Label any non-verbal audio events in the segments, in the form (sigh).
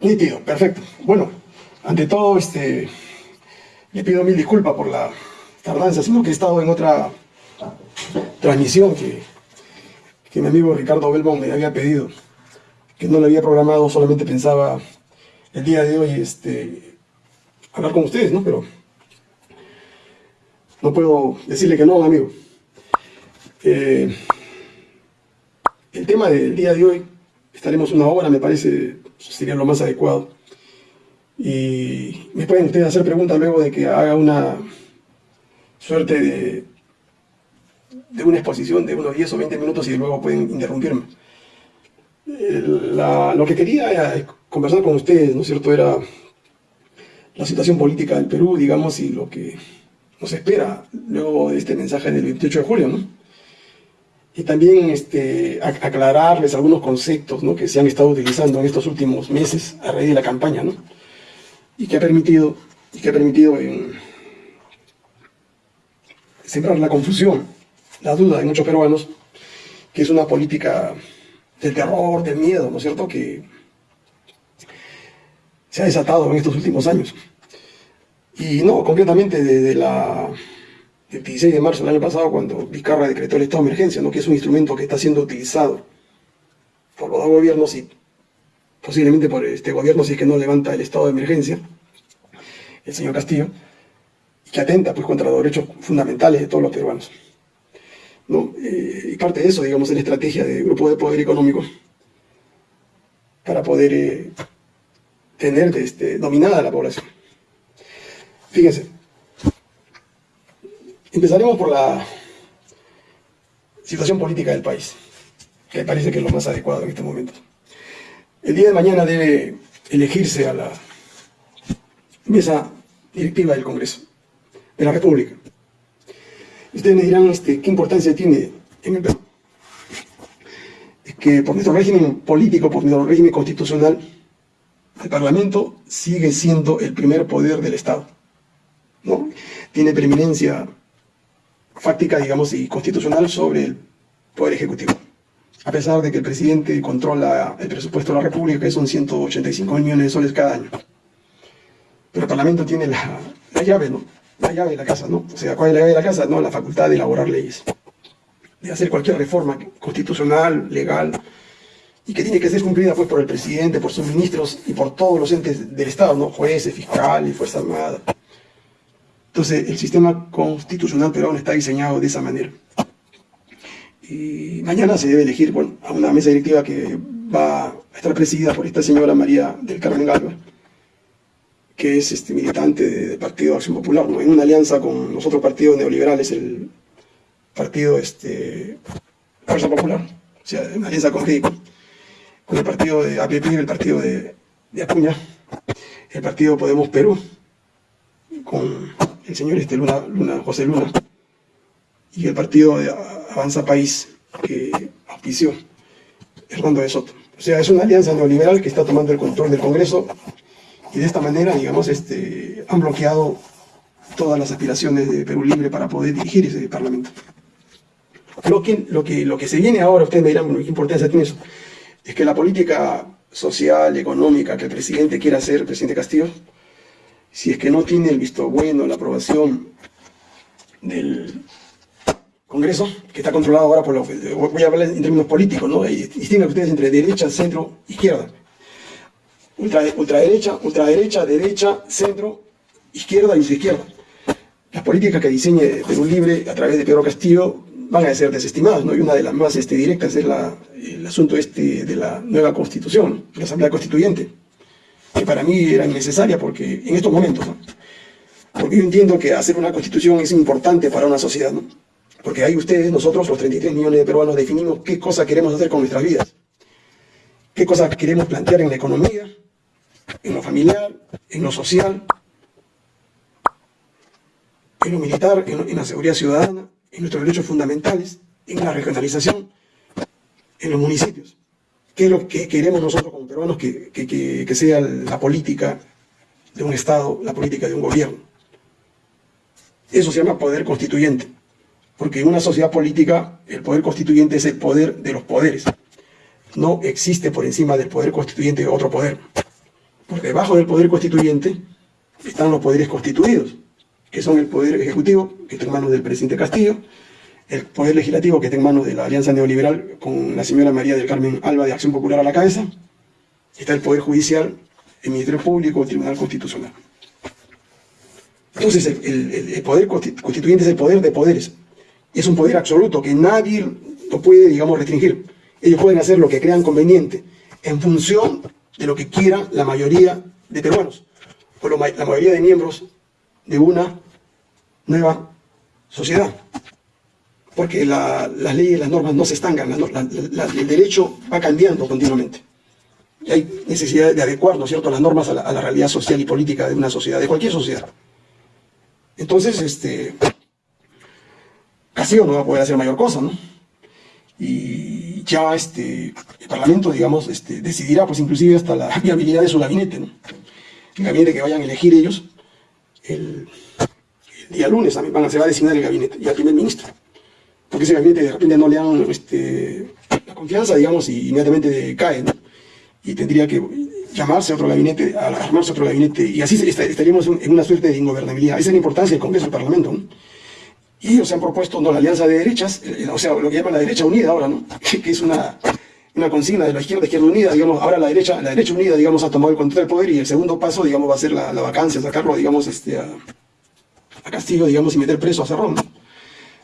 Nítido, perfecto. Bueno, ante todo, este, le pido mil disculpas por la tardanza, sino que he estado en otra transmisión que, que mi amigo Ricardo Belmont me había pedido, que no le había programado, solamente pensaba el día de hoy este, hablar con ustedes, ¿no? Pero no puedo decirle que no, amigo. Eh, el tema del día de hoy, estaremos una hora, me parece, sería lo más adecuado. Y me pueden ustedes hacer preguntas luego de que haga una suerte de, de una exposición de unos 10 o 20 minutos y luego pueden interrumpirme. lo que quería conversar con ustedes, ¿no es cierto?, era la situación política del Perú, digamos, y lo que nos espera luego de este mensaje del 28 de julio, ¿no? Y también este, aclararles algunos conceptos ¿no? que se han estado utilizando en estos últimos meses a raíz de la campaña, ¿no? y que ha permitido, que ha permitido en, sembrar la confusión, la duda de muchos peruanos, que es una política del terror, del miedo, ¿no es cierto?, que se ha desatado en estos últimos años. Y no, concretamente desde la, el 16 de marzo del año pasado, cuando Vizcarra decretó el estado de emergencia, ¿no? que es un instrumento que está siendo utilizado por los dos gobiernos y posiblemente por este gobierno si es que no levanta el estado de emergencia, el señor Castillo, y que atenta pues contra los derechos fundamentales de todos los peruanos. ¿no? Eh, y parte de eso, digamos, es la estrategia de grupo de poder económico para poder eh, tener este, dominada la población. Fíjense, empezaremos por la situación política del país, que parece que es lo más adecuado en este momento. El día de mañana debe elegirse a la mesa directiva del Congreso de la República. Ustedes me dirán este, qué importancia tiene en el Perú. Es que por nuestro régimen político, por nuestro régimen constitucional, el Parlamento sigue siendo el primer poder del Estado. ¿no? Tiene preeminencia fáctica, digamos, y constitucional sobre el Poder Ejecutivo a pesar de que el presidente controla el presupuesto de la República, que son 185 millones de soles cada año. Pero el Parlamento tiene la, llave, ¿no? La llave de la casa, ¿no? O sea, ¿cuál es la llave de la casa? No, la facultad de elaborar leyes, de hacer cualquier reforma constitucional, legal, y que tiene que ser cumplida pues por el presidente, por sus ministros y por todos los entes del Estado, ¿no? Jueces, fiscales, Fuerza Armada. Entonces, el sistema constitucional peruano está diseñado de esa manera. Y mañana se debe elegir a una mesa directiva que va a estar presidida por esta señora María del Carmen Galva, que es este, militante del Partido Acción Popular, en una alianza con los otros partidos neoliberales, el Partido este, Fuerza Popular, o sea, una alianza con con el partido de APP, el partido de, de Acuña, el partido Podemos Perú, con el señor este, Luna, Luna, José Luna, y el partido de Avanza País que auspició Hernando de Soto. O sea, es una alianza neoliberal que está tomando el control del Congreso y de esta manera, digamos, este, han bloqueado todas las aspiraciones de Perú Libre para poder dirigir ese Parlamento. Lo que, lo que, lo que se viene ahora, ustedes me dirán, bueno, ¿qué importancia tiene eso? Es que la política social, económica que el presidente quiere hacer, el presidente Castillo, si es que no tiene el visto bueno, la aprobación del Congreso, que está controlado ahora por lo que voy a hablar en términos políticos, ¿no? Y distinguen ustedes entre derecha, centro, izquierda. Ultra, ultraderecha, ultraderecha, derecha, centro, izquierda y izquierda. Las políticas que diseñe Perú Libre a través de Pedro Castillo van a ser desestimadas, ¿no? Y una de las más este, directas es la, el asunto este de la nueva constitución, la Asamblea Constituyente, que para mí era innecesaria porque en estos momentos. Porque yo entiendo que hacer una constitución es importante para una sociedad, ¿no? Porque ahí ustedes, nosotros, los 33 millones de peruanos, definimos qué cosa queremos hacer con nuestras vidas. Qué cosas queremos plantear en la economía, en lo familiar, en lo social, en lo militar, en, la seguridad ciudadana, en nuestros derechos fundamentales, en la regionalización, en los municipios. ¿Qué es lo que queremos nosotros como peruanos que, que sea la política de un Estado, la política de un gobierno? Eso se llama poder constituyente. Porque en una sociedad política el poder constituyente es el poder de los poderes. No existe por encima del poder constituyente otro poder. Por debajo del poder constituyente están los poderes constituidos, que son el poder ejecutivo, que está en manos del presidente Castillo, el poder legislativo, que está en manos de la Alianza Neoliberal, con la señora María del Carmen Alba de Acción Popular a la cabeza, está el poder judicial, el Ministerio Público, el Tribunal Constitucional. Entonces, el, poder constituyente es el poder de poderes. Es un poder absoluto que nadie lo puede, digamos, restringir. Ellos pueden hacer lo que crean conveniente en función de lo que quiera la mayoría de peruanos o la mayoría de miembros de una nueva sociedad. Porque las leyes las normas no se estancan, el derecho va cambiando continuamente. Y hay necesidad de adecuar, ¿no es cierto?, las normas a la, a la realidad social y política de una sociedad, de cualquier sociedad. Entonces, este, Castillo no va a poder hacer mayor cosa, ¿no? Y ya este, el Parlamento, digamos, este, decidirá, pues inclusive hasta la (laughs) viabilidad de su gabinete, ¿no? El gabinete que vayan a elegir ellos, el, día lunes también van a, se va a designar el gabinete y al primer ministro. Porque ese gabinete de repente no le dan este, la confianza, digamos, y inmediatamente cae, ¿no? Y tendría que llamarse otro gabinete, armarse otro gabinete, y así estaríamos en una suerte de ingobernabilidad. Esa es la importancia del Congreso del Parlamento. Y ellos se han propuesto no, la alianza de derechas, eh, o sea, lo que llaman la derecha unida ahora, ¿no? (laughs) que es una, una consigna de la izquierda, izquierda unida, digamos, ahora la derecha, la derecha unida, digamos, ha tomado el control del poder y el segundo paso, digamos, va a ser la, vacancia, sacarlo, digamos, este, a, a, Castillo, digamos, y meter preso a Cerrón.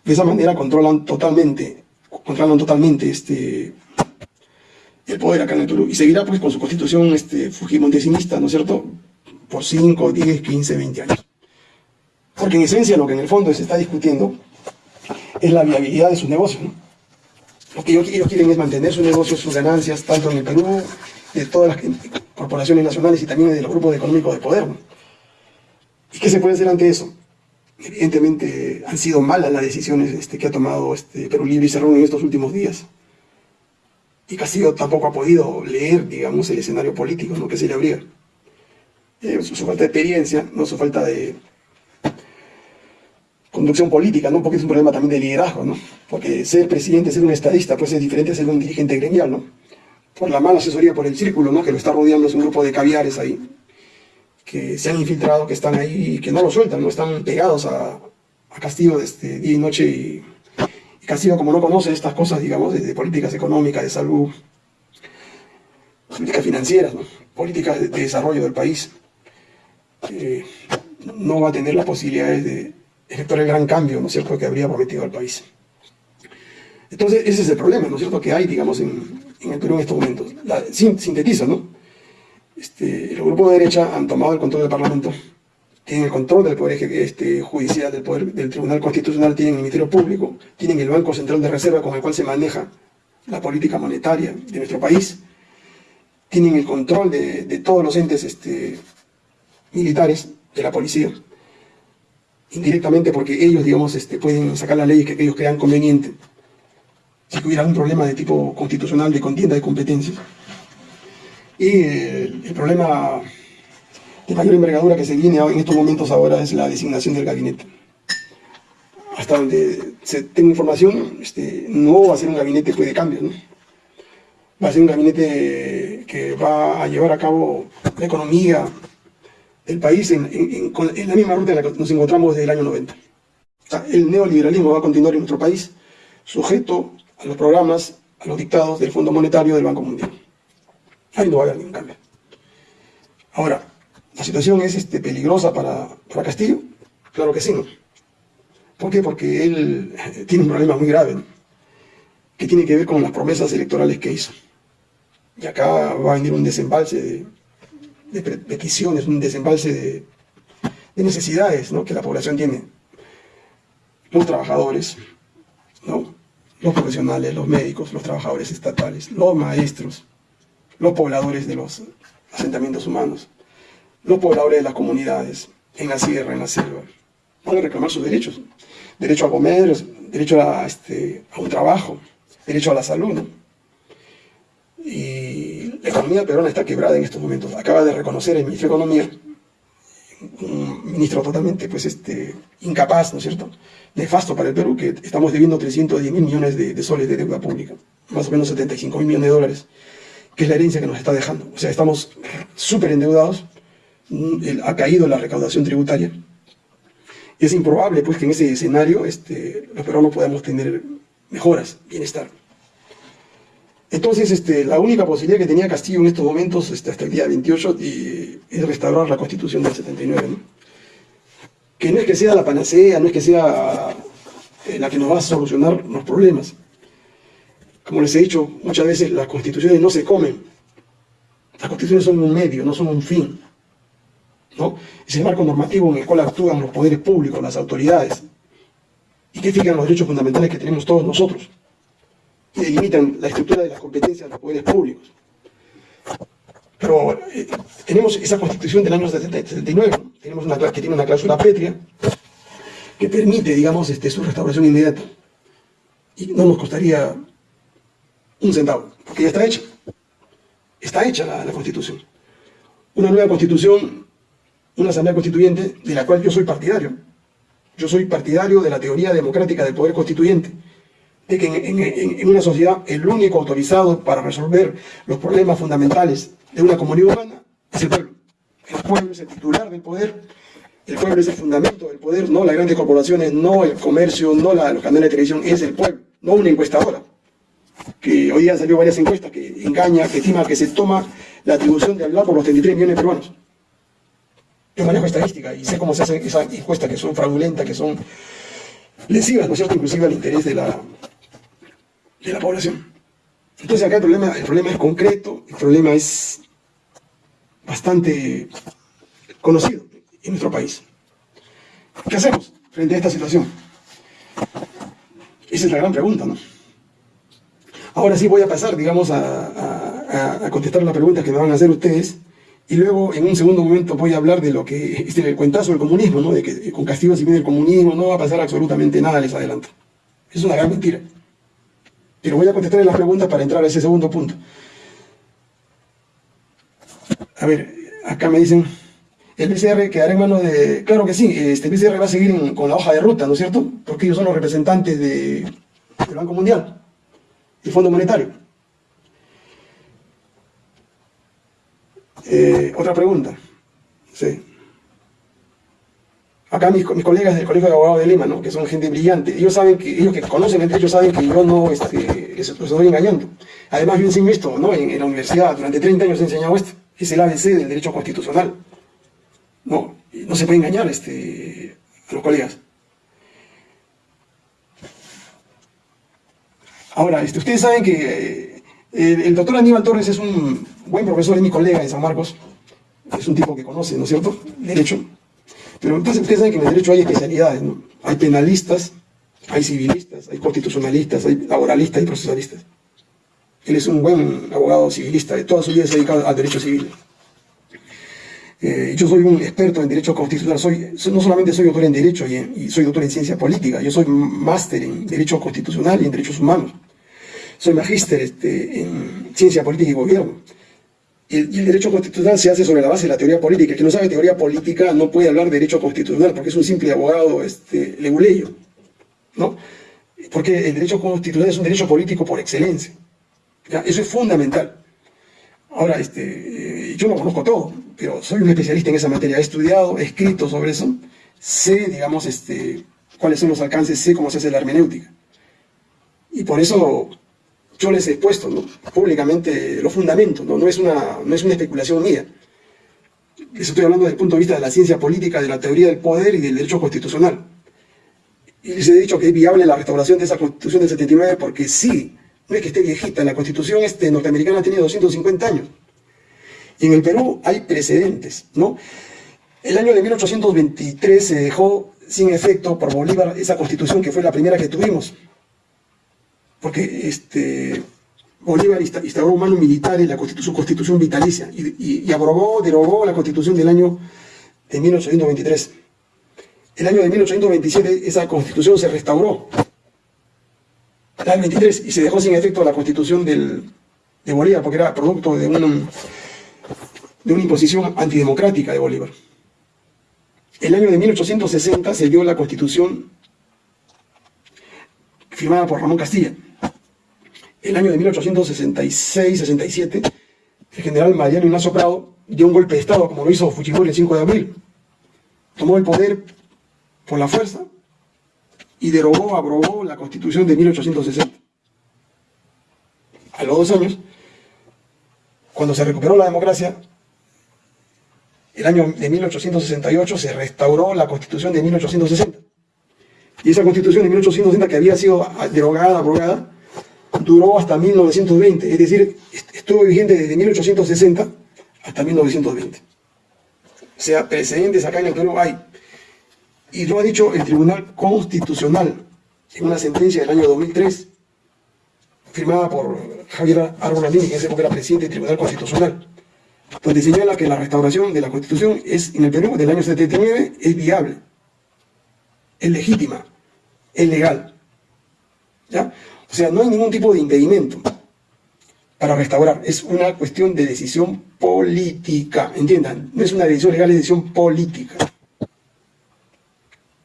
De esa manera controlan totalmente, controlan totalmente este, el poder acá en el Perú. Y seguirá pues con su constitución este, fujimontesinista, ¿no es cierto?, por 5, 10, 15, 20 años. Porque en esencia lo que en el fondo se está discutiendo es la viabilidad de sus negocios. ¿no? Lo que ellos quieren es mantener sus negocios, sus ganancias, tanto en el Perú, de todas las corporaciones nacionales y también de los grupos económicos de poder. ¿Y qué se puede hacer ante eso? Evidentemente han sido malas las decisiones este, que ha tomado este Perú Libre y Cerrón en estos últimos días y Castillo tampoco ha podido leer, digamos, el escenario político ¿no? que se le abría. Eh, su, falta de experiencia, ¿no? su falta de conducción política, ¿no? porque es un problema también de liderazgo, ¿no? porque ser presidente, ser un estadista, pues es diferente a ser un dirigente gremial, ¿no? por la mala asesoría por el círculo, ¿no? que lo está rodeando es un grupo de caviares ahí, que se han infiltrado, que están ahí y que no lo sueltan, no están pegados a, a Castillo desde día y noche y Castillo, como no conoce estas cosas, digamos, de, políticas económicas, de salud, políticas financieras, políticas de, desarrollo del país, eh, no va a tener las posibilidades de efectuar el gran cambio, ¿no es cierto?, que habría prometido al país. Entonces, ese es el problema, ¿no es cierto?, que hay, digamos, en, el Perú en estos momentos. La, sintetiza, ¿no? Este, el grupo de derecha han tomado el control del Parlamento, tienen el control del Poder este, Judicial, del, poder, del Tribunal Constitucional, tienen el Ministerio Público, tienen el Banco Central de Reserva con el cual se maneja la política monetaria de nuestro país, tienen el control de, todos los entes este, militares, de la policía, indirectamente porque ellos, digamos, este, pueden sacar las leyes que ellos crean conveniente, si hubiera un problema de tipo constitucional de contienda de competencias. Y el problema de mayor envergadura que se viene en estos momentos ahora es la designación del gabinete. Hasta donde se tengo información, este, no va a ser un gabinete pues, de cambios, ¿no? va a ser un gabinete que va a llevar a cabo la economía del país en, la misma ruta en la que nos encontramos desde el año 90. el neoliberalismo va a continuar en nuestro país sujeto a los programas, a los dictados del Fondo Monetario del Banco Mundial. Ahí no va a haber ningún cambio. Ahora, ¿La situación es este, peligrosa para, para Castillo? Claro que sí, ¿no? ¿Por qué? Porque él eh, tiene un problema muy grave, que tiene que ver con las promesas electorales que hizo. Y acá va a venir un desembalse de, peticiones, un desembalse de, de necesidades ¿no? que la población tiene. Los trabajadores, ¿no? los profesionales, los médicos, los trabajadores estatales, los maestros, los pobladores de los asentamientos humanos, los pobladores de las comunidades, en la sierra, en la selva, van a reclamar sus derechos. Derecho a comer, derecho a, este, un trabajo, derecho a la salud. Y la economía peruana está quebrada en estos momentos. Acaba de reconocer el ministro de Economía, un ministro totalmente pues, este, incapaz, ¿no es cierto?, nefasto para el Perú, que estamos debiendo 310 mil millones de, de soles de deuda pública, más o menos 75 mil millones de dólares que es la herencia que nos está dejando. O sea, estamos súper endeudados, mm, ha caído la recaudación tributaria. Es improbable pues, que en ese escenario este, los peruanos podamos tener mejoras, bienestar. Entonces, este, la única posibilidad que tenía Castillo en estos momentos, este, hasta el día 28, es restaurar la Constitución del 79. Que no es que sea la panacea, no es que sea eh, la que nos va a solucionar los problemas. Como les he dicho muchas veces, las constituciones no se comen. Las constituciones son un medio, no son un fin. ¿no? Es el marco normativo en el cual actúan los poderes públicos, las autoridades, y que fijan los derechos fundamentales que tenemos todos nosotros y delimitan la estructura de las competencias de los poderes públicos. Pero eh, tenemos esa constitución del año 79, tenemos una que tiene una cláusula pétrea que permite, digamos, este, su restauración inmediata. Y no nos costaría un centavo, porque ya está hecha. Está hecha la, constitución. Una nueva constitución, una asamblea constituyente de la cual yo soy partidario. Yo soy partidario de la teoría democrática del poder constituyente de que en, una sociedad el único autorizado para resolver los problemas fundamentales de una comunidad humana es el pueblo. El pueblo es el titular del poder, el pueblo es el fundamento del poder, no las grandes corporaciones, no el comercio, no la, los canales de televisión, es el pueblo, no una encuestadora. Que hoy día salió varias encuestas que engaña, que estima que se toma la atribución de hablar por los 33 millones de peruanos. Yo manejo estadística y sé cómo se hacen esas encuestas que son fraudulentas, que son lesivas, ¿no es cierto?, inclusive al interés de la, de la población. Entonces acá el problema, el problema es concreto, el problema es bastante conocido en nuestro país. ¿Qué hacemos frente a esta situación? Esa es la gran pregunta, ¿no? Ahora sí voy a pasar, digamos, a, contestar las preguntas que me van a hacer ustedes y luego en un segundo momento voy a hablar de lo que, este, el cuentazo del comunismo, ¿no? De que con castigo si viene el comunismo no va a pasar absolutamente nada, les adelanto. Es una gran mentira. Pero voy a contestar las preguntas para entrar a ese segundo punto. A ver, acá me dicen, el PCR quedará en manos de... Claro que sí, este PCR va a seguir con la hoja de ruta, ¿no es cierto? Porque ellos son los representantes del Banco Mundial, Fondo Monetario. Eh, otra pregunta. Sí acá mis, colegas del Colegio de Abogados de Lima, ¿no? que son gente brillante, ellos saben que, ellos que conocen el derecho saben que yo no este, estoy engañando. Además yo enseño esto, ¿no? En, la universidad, durante 30 años he enseñado esto, es el ABC del derecho constitucional. No, no se puede engañar este, a los colegas. Ahora, este, ustedes saben que eh, el, doctor Aníbal Torres es un buen profesor, es mi colega en San Marcos, es un tipo que conoce, ¿no es cierto?, derecho. Pero entonces ustedes saben que en el derecho hay especialidades, ¿no? Hay penalistas, hay civilistas, hay constitucionalistas, hay laboralistas y procesalistas. Él es un buen abogado civilista, de toda su vida se ha dedicado al derecho civil. Eh, yo soy un experto en derecho constitucional, soy, no solamente soy doctor en derecho y, y soy doctor en ciencia política, yo soy máster en derecho constitucional y en derechos humanos. Soy magíster este, en ciencia política y gobierno. Y el, derecho constitucional se hace sobre la base de la teoría política. El que no sabe teoría política no puede hablar de derecho constitucional porque es un simple abogado este, leguleyo. ¿no? Porque el derecho constitucional es un derecho político por excelencia. Eso es fundamental. Ahora, este, yo no conozco todo, pero soy un especialista en esa materia. He estudiado, he escrito sobre eso. Sé, digamos, este, cuáles son los alcances, sé cómo se hace la hermenéutica. Y por eso yo les he expuesto públicamente los fundamentos, ¿no? No, es una, no es una especulación mía. Les estoy hablando desde el punto de vista de la ciencia política, de la teoría del poder y del derecho constitucional. Y les he dicho que es viable la restauración de esa constitución del 79 porque sí, no es que esté viejita, la constitución este, norteamericana tiene 250 años. Y en el Perú hay precedentes, ¿no? El año de 1823 se dejó sin efecto por Bolívar esa constitución que fue la primera que tuvimos, porque este, Bolívar instauró un mano militar en la su constitución vitalicia y, abrogó, derogó la constitución del año de 1823. El año de 1827 esa constitución se restauró, el año 23, y se dejó sin efecto la constitución de Bolívar, porque era producto de una, de una imposición antidemocrática de Bolívar. El año de 1860 se dio la constitución firmada por Ramón Castilla el año de 1866-67 el general Mariano Ignacio Prado dio un golpe de Estado, como lo hizo Fujimori el 5 de abril. Tomó el poder por la fuerza y derogó, abrogó la constitución de 1860. A los dos años, cuando se recuperó la democracia, el año de 1868 se restauró la constitución de 1860. Y esa constitución de 1860 que había sido derogada, abrogada, duró hasta 1920, es decir, estuvo vigente desde 1860 hasta 1920. O sea, precedentes acá en el Perú hay. Y lo ha dicho el Tribunal Constitucional en una sentencia del año 2003, firmada por Javier Arbolini, que en ese época era presidente del Tribunal Constitucional, donde señala que la restauración de la Constitución es, en el Perú del año 79 es viable, es legítima, es legal. ¿Ya? Sea, no hay ningún tipo de impedimento para restaurar. Es una cuestión de decisión política. Entiendan, no es una decisión legal, es decisión política.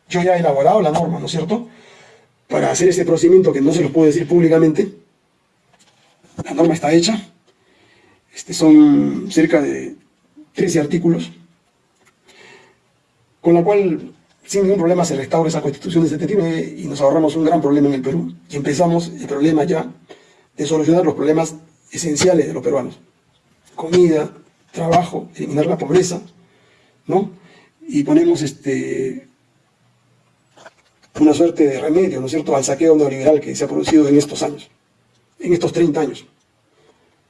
Yo ya he elaborado la norma, ¿no es cierto? Para hacer este procedimiento que no se lo puedo decir públicamente. La norma está hecha. Este son cerca de 13 artículos. Con la cual sin ningún problema se restaura esa constitución de 79 y nos ahorramos un gran problema en el Perú. Y empezamos el problema ya de solucionar los problemas esenciales de los peruanos. Comida, trabajo, eliminar la pobreza, ¿no? Y ponemos este, una suerte de remedio, ¿no es cierto?, al saqueo neoliberal que se ha producido en estos años, en estos 30 años.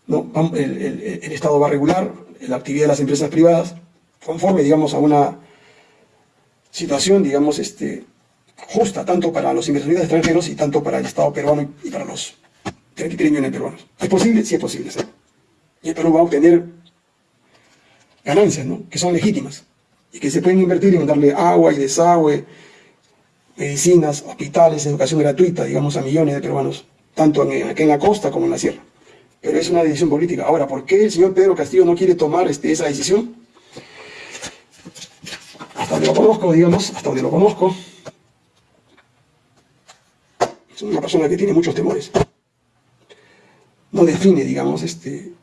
¿no? El, el Estado va a regular la actividad de las empresas privadas conforme, digamos, a una situación, digamos, este, justa, tanto para los inversionistas extranjeros y tanto para el Estado peruano y para los 33 millones de peruanos. ¿Es posible? Sí es posible. Y el Perú va a obtener ganancias, ¿no? Que son legítimas y que se pueden invertir en darle agua y desagüe, medicinas, hospitales, educación gratuita, digamos, a millones de peruanos, tanto en, aquí en la costa como en la sierra. Pero es una decisión política. Ahora, ¿por qué el señor Pedro Castillo no quiere tomar este, esa decisión? Hasta donde lo conozco, digamos, hasta donde lo conozco, es una persona que tiene muchos temores. No define, digamos, este,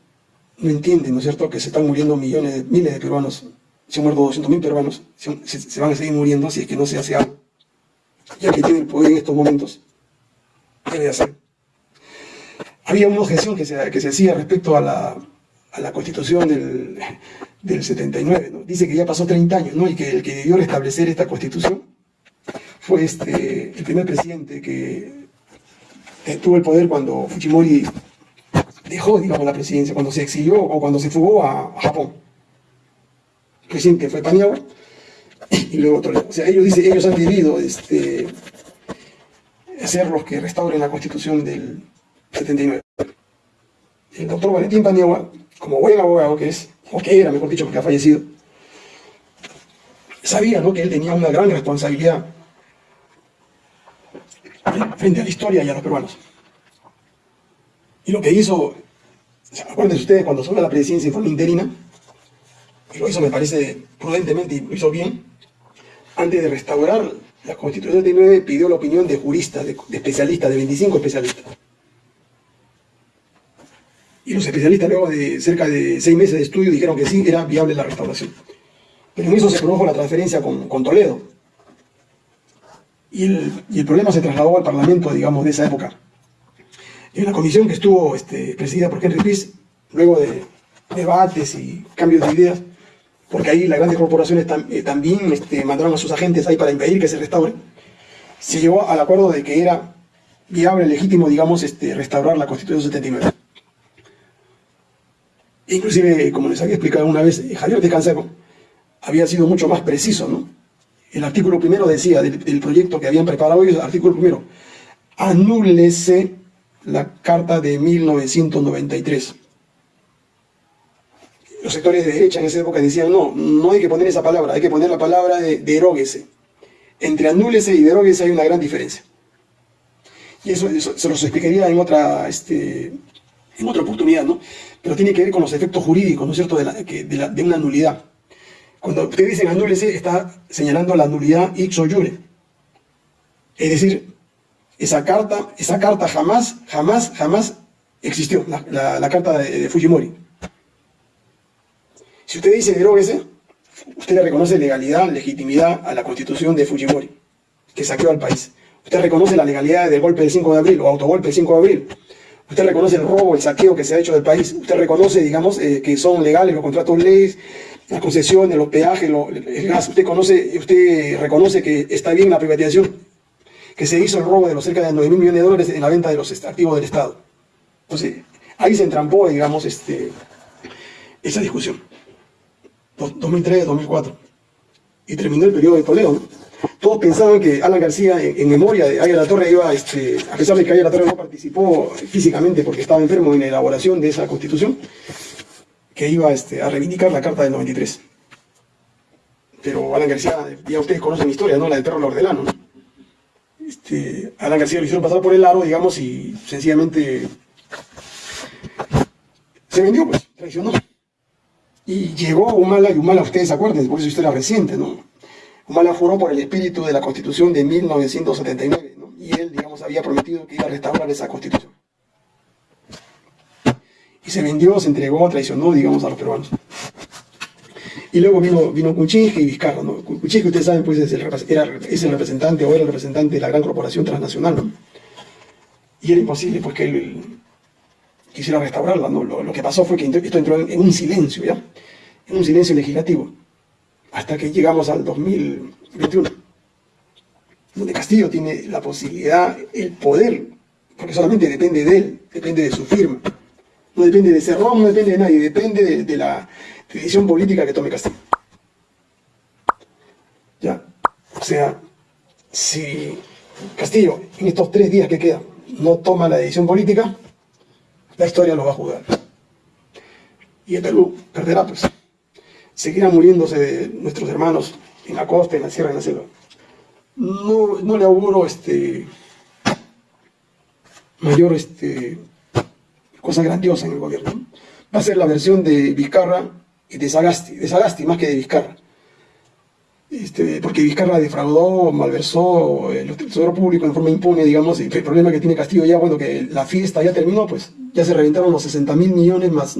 no entiende, ¿no es cierto?, que se están muriendo millones, de, miles de peruanos, se han muerto 200.000 peruanos, se, van a seguir muriendo si es que no se hace algo. Ya que tiene el poder en estos momentos, debe hacer. Había una objeción que se, que se hacía respecto a la, a la constitución del, del 79, dice que ya pasó 30 años, ¿no? y que el que debió restablecer esta constitución fue este, el primer presidente que tuvo el poder cuando Fujimori dejó, digamos, la presidencia, cuando se exilió o cuando se fugó a, Japón. El presidente fue Paniagua y luego Toledo. O sea, ellos dicen, ellos han debido este, ser los que restauren la constitución del 79. El doctor Valentín Paniagua, como buen abogado que es, o que era, mejor dicho, porque ha fallecido, sabía ¿no? que él tenía una gran responsabilidad frente a la historia y a los peruanos. Y lo que hizo, acuérdense ustedes, cuando asumió la presidencia en forma interina, y lo hizo, me parece, prudentemente y lo hizo bien, antes de restaurar la Constitución 79, pidió la opinión de juristas, de, de especialistas, de 25 especialistas. Y los especialistas luego de cerca de seis meses de estudio dijeron que sí, era viable la restauración. Pero en eso se produjo la transferencia con, Toledo. Y el, problema se trasladó al Parlamento, digamos, de esa época. En la comisión que estuvo este, presidida por Henry Piz, luego de debates y cambios de ideas, porque ahí las grandes corporaciones eh, también este, mandaron a sus agentes ahí para impedir que se restaure, se llegó al acuerdo de que era viable, legítimo, digamos, este, restaurar la Constitución 79. Inclusive, como les había explicado una vez, Javier de Canseco había sido mucho más preciso, ¿no? El artículo primero decía del, proyecto que habían preparado ellos, artículo primero, anúlese la carta de 1993. Los sectores de derecha en esa época decían, no, no hay que poner esa palabra, hay que poner la palabra de deróguese. Entre anúlese y deróguese hay una gran diferencia. Y eso, se los explicaría en otra, este, en otra oportunidad, ¿no? Pero tiene que ver con los efectos jurídicos, ¿no es cierto?, de, una nulidad. Cuando usted dice anúlese, está señalando la nulidad ipso jure. Es decir, esa carta, esa carta jamás, jamás, jamás existió, la, carta de, Fujimori. Si usted dice deróguese, usted le reconoce legalidad, legitimidad a la constitución de Fujimori, que saqueó al país. Usted reconoce la legalidad del golpe del 5 de abril o autogolpe del 5 de abril. Usted reconoce el robo, el saqueo que se ha hecho del país. Usted reconoce, digamos, eh, que son legales los contratos leyes, las concesiones, los peajes, el gas. Usted, conoce, usted reconoce que está bien la privatización, que se hizo el robo de los cerca de 9 mil millones de dólares en la venta de los activos del Estado. Entonces, ahí se entrampó, digamos, este, esa discusión. 2003, 2004. Y terminó el periodo de Toledo. Todos pensaban que Alan García, en, memoria de Aya La Torre, iba, este, a pesar de que Aya La Torre no participó físicamente porque estaba enfermo en la elaboración de esa constitución, que iba este, a reivindicar la Carta del 93. Pero Alan García, ya ustedes conocen mi historia, ¿no? La del perro Lordelano, ¿no? Este, Alan García lo hicieron pasar por el aro, digamos, y sencillamente se vendió, pues, traicionó. Y llegó Humala, y Humala, ustedes acuerden, por eso historia reciente, ¿no? Humala juró por el espíritu de la Constitución de 1979, ¿no? Y él, digamos, había prometido que iba a restaurar esa Constitución. Y se vendió, se entregó, traicionó, digamos, a los peruanos. Y luego vino, vino y Vizcarra, ¿no? Ustedes saben, pues es el, era, el representante o era el representante de la gran corporación transnacional, ¿no? Y era imposible, pues que él, quisiera restaurarla, ¿no? Lo, que pasó fue que esto entró en, un silencio, ¿ya? En un silencio legislativo, hasta que llegamos al 2021, donde Castillo tiene la posibilidad, el poder, porque solamente depende de él, depende de su firma, no depende de Cerrón, no depende de nadie, depende de, la decisión política que tome Castillo. ¿Ya? O sea, si Castillo en estos tres días que quedan no toma la decisión política, la historia lo va a juzgar. Y el Perú perderá, pues. Seguirán muriéndose nuestros hermanos en la costa, en la sierra, en la selva. No, no le auguro este, mayor este, cosa grandiosa en el gobierno. Va a ser la versión de Vizcarra y de Sagasti, de Sagasti más que de Vizcarra. Este, porque Vizcarra defraudó, malversó el tesoro público en forma impune, digamos, y el problema que tiene Castillo ya, bueno, que la fiesta ya terminó, pues ya se reventaron los 60 mil millones más,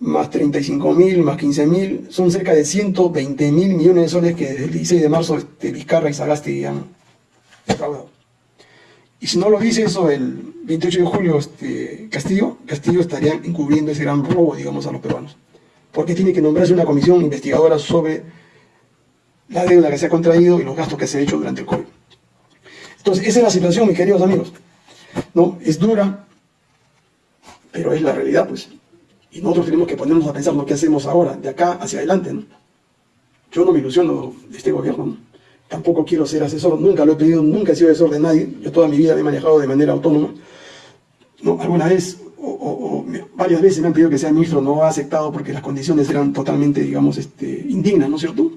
más 35 mil, más 15 mil, son cerca de 120 mil millones de soles que desde el 16 de marzo este, Vizcarra y Sagasti han defraudado. Y si no lo dice eso el 28 de julio este, Castillo, Castillo estaría encubriendo ese gran robo, digamos, a los peruanos. Porque tiene que nombrarse una comisión investigadora sobre la deuda que se ha contraído y los gastos que se ha hecho durante el COVID. Entonces, esa es la situación, mis queridos amigos. ¿No? Es dura, pero es la realidad, pues. Y nosotros tenemos que ponernos a pensar lo que hacemos ahora, de acá hacia adelante, ¿no? Yo no me ilusiono de este gobierno, Tampoco quiero ser asesor, nunca lo he pedido, nunca he sido asesor de nadie. Yo toda mi vida me he manejado de manera autónoma. ¿No? Alguna vez, o, varias veces me han pedido que sea ministro, no ha aceptado porque las condiciones eran totalmente, digamos, este, indignas, ¿no es cierto?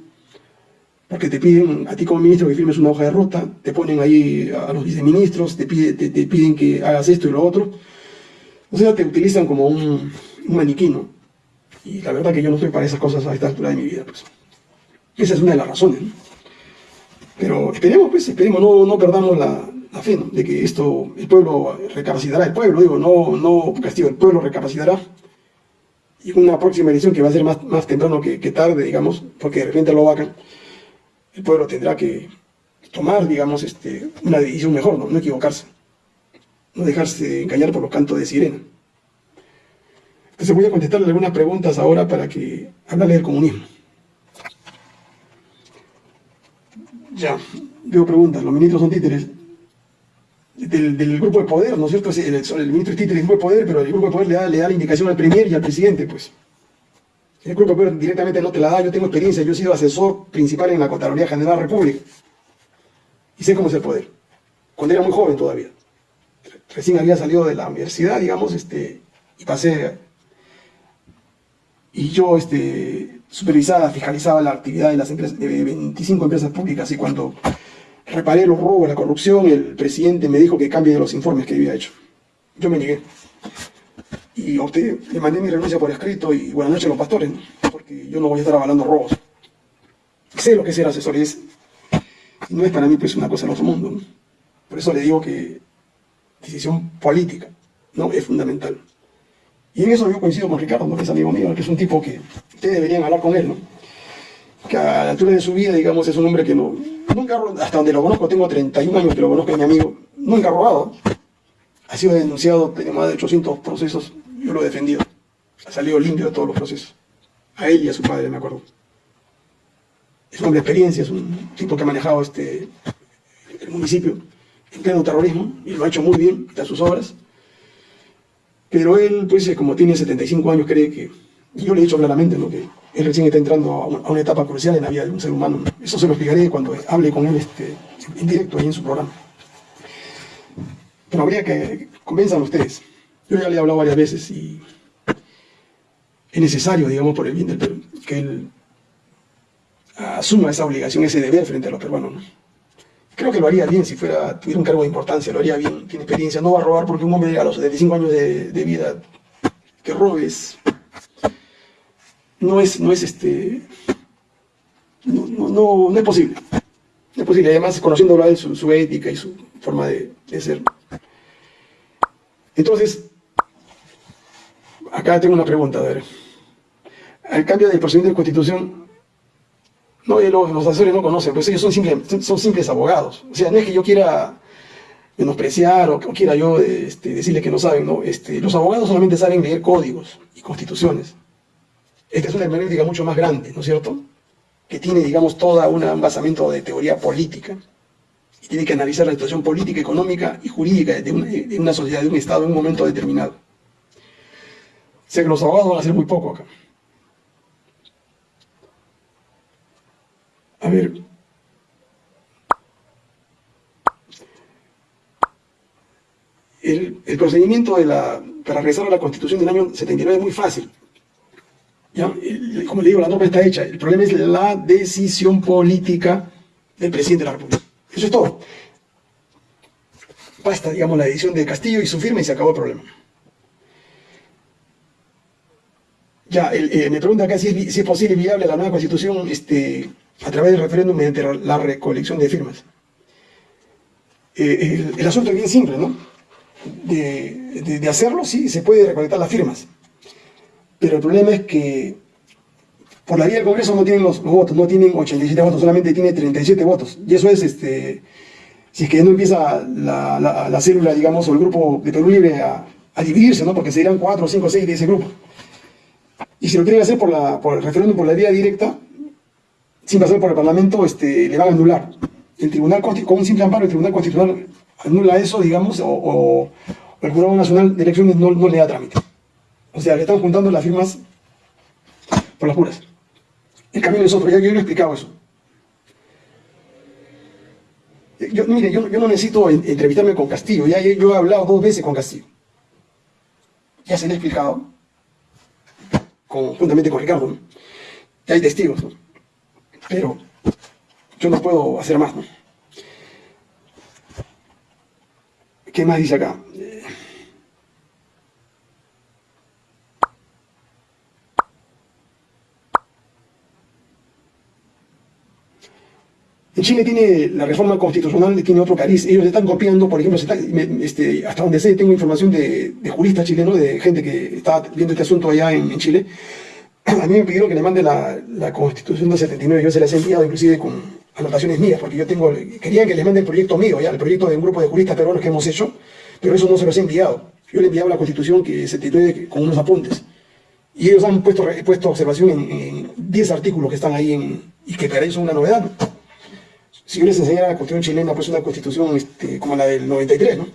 porque te piden a ti como ministro que firmes una hoja de ruta, te ponen ahí a los viceministros, te, te, piden que hagas esto y lo otro. O sea, te utilizan como un, un maniquí, Y la verdad que yo no estoy para esas cosas a esta altura de mi vida, pues. Esa es una de las razones, Pero esperemos, pues, esperemos, no, no perdamos la, fe, De que esto, el pueblo recapacitará, el pueblo, digo, no, no castigo, el pueblo recapacitará. Y una próxima elección que va a ser más, más temprano que, que tarde, digamos, porque de repente lo vacan el pueblo tendrá que tomar, digamos, este, una decisión mejor, ¿no? equivocarse, no dejarse engañar por los cantos de sirena. Entonces voy a contestarle algunas preguntas ahora para que hablarle del comunismo. Ya, veo preguntas, los ministros son títeres del, grupo de poder, ¿no es cierto? El, ministro es títere del grupo de poder, pero el grupo de poder le da, le da la indicación al premier y al presidente, pues. El grupo poder directamente no te la da, yo tengo experiencia, yo he sido asesor principal en la Contraloría General de la República. Y sé cómo es el poder. Cuando era muy joven todavía. Recién había salido de la universidad, digamos, este, y pasé... Y yo este, supervisaba, fiscalizaba la actividad de las empresas, de 25 empresas públicas, y cuando reparé los robos, la corrupción, el presidente me dijo que cambie los informes que había hecho. Yo me negué y opté, le mandé mi renuncia por escrito y buenas noches a los pastores, porque yo no voy a estar avalando robos. Sé lo que es ser asesor es, no es para mí pues una cosa del otro mundo. Por eso le digo que decisión política no es fundamental. Y en eso yo coincido con Ricardo, que es amigo mío, que es un tipo que ustedes deberían hablar con él, ¿no? que a la altura de su vida, digamos, es un hombre que no, nunca, hasta donde lo conozco, tengo 31 años que lo conozco, es mi amigo, nunca ha robado. Ha sido denunciado, tiene más de 800 procesos, yo lo he defendido. Ha salido limpio de todos los procesos. A él y a su padre, me acuerdo. Es un hombre de experiencia, es un tipo que ha manejado este, el municipio en pleno terrorismo y lo ha hecho muy bien, está sus obras. Pero él, pues, como tiene 75 años, cree que, y yo le he dicho claramente, ¿no? que él recién está entrando a una, etapa crucial en la vida de un ser humano. Eso se lo explicaré cuando hable con él este, en directo ahí en su programa. Pero habría que convenzan ustedes. Yo ya le he hablado varias veces y es necesario, digamos, por el bien del Perú, que él asuma esa obligación, ese deber frente a los peruanos. Creo que lo haría bien si fuera, tuviera un cargo de importancia, lo haría bien, tiene experiencia, no va a robar porque un hombre a los 75 años de, vida que robes no es, no es este, no, no, no, es posible. No es posible, además conociéndolo a él, su, ética y su forma de, ser. Entonces, acá tengo una pregunta, a ver. Al cambio del procedimiento de constitución, no, los, los asesores no conocen, pues ellos son simples, abogados. O sea, no es que yo quiera menospreciar o, quiera yo este, decirle que no saben, no. Este, los abogados solamente saben leer códigos y constituciones. Esta es una hermenéutica mucho más grande, ¿no es cierto? Que tiene, digamos, todo un basamento de teoría política. Y tiene que analizar la situación política, económica y jurídica de una, sociedad, de un Estado en un momento determinado. O sea que los abogados van a hacer muy poco acá. A ver. El, procedimiento para regresar a la Constitución del año 79 es muy fácil. Como le digo, la norma está hecha. El problema es la decisión política del presidente de la República. Eso es todo. Basta, digamos, la decisión de Castillo y su firma y se acabó el problema. Ya, eh, me pregunta acá si es, posible y viable la nueva constitución este, a través del referéndum mediante la recolección de firmas. Eh, el, asunto es bien simple, ¿no? De, de hacerlo, sí, se puede recolectar las firmas pero el problema es que por la vía del Congreso no tienen los, votos, no tienen 87 votos, solamente tiene 37 votos. Y eso es, este, si es que no empieza la, célula, digamos, o el grupo de Perú Libre a, dividirse, ¿no? Porque serían 4, 5, 6 de ese grupo. Y si lo quieren hacer por, la, por el referéndum por la vía directa, sin pasar por el Parlamento, este, le van a anular. El Tribunal con un simple amparo, el Tribunal Constitucional anula eso, digamos, o, el Jurado Nacional de Elecciones no, no le da trámite. O sea, le están juntando las firmas por las puras. El camino es otro, ya yo he explicado eso. Yo, mire, yo, no necesito entrevistarme con Castillo, ya yo he hablado dos veces con Castillo. Ya se le he explicado, juntamente con Ricardo, ya hay testigos, pero yo no puedo hacer más. ¿Qué más dice acá? En Chile tiene la reforma constitucional, tiene otro cariz. Ellos están copiando, por ejemplo, este, hasta donde sé, tengo información de, juristas chilenos, de gente que está viendo este asunto allá en, Chile. A mí me pidieron que le mande la, constitución del 79, yo se las he enviado inclusive con anotaciones mías, porque yo tengo, querían que les mande el proyecto mío, ya, el proyecto de un grupo de juristas peruanos que hemos hecho, pero eso no se los he enviado. Yo le he enviado la constitución que se con unos apuntes. Y ellos han puesto, puesto observación en 10 artículos que están ahí en, y que para ellos son una novedad si yo les enseñara la constitución chilena, pues una constitución este, como la del 93, ¿no?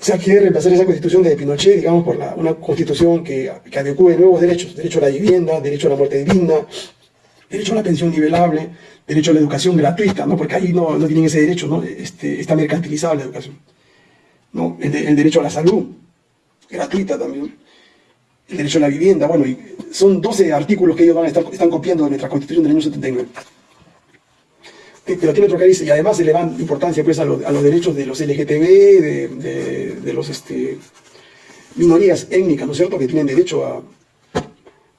O sea, quiere reemplazar esa constitución de Pinochet, digamos, por una constitución que, que adecue nuevos derechos, derecho a la vivienda, derecho a la muerte digna, derecho a la pensión nivelable, derecho a la educación gratuita, ¿no? Porque ahí no, no tienen ese derecho, ¿no? Este, está mercantilizada la educación. ¿no? El, derecho a la salud, gratuita también. El derecho a la vivienda, bueno, y son 12 artículos que ellos van están copiando de nuestra constitución del año 79 pero tiene otro cariz y además se le dan importancia pues, a, los derechos de los LGTB, de, los este, minorías étnicas, ¿no es cierto?, que tienen derecho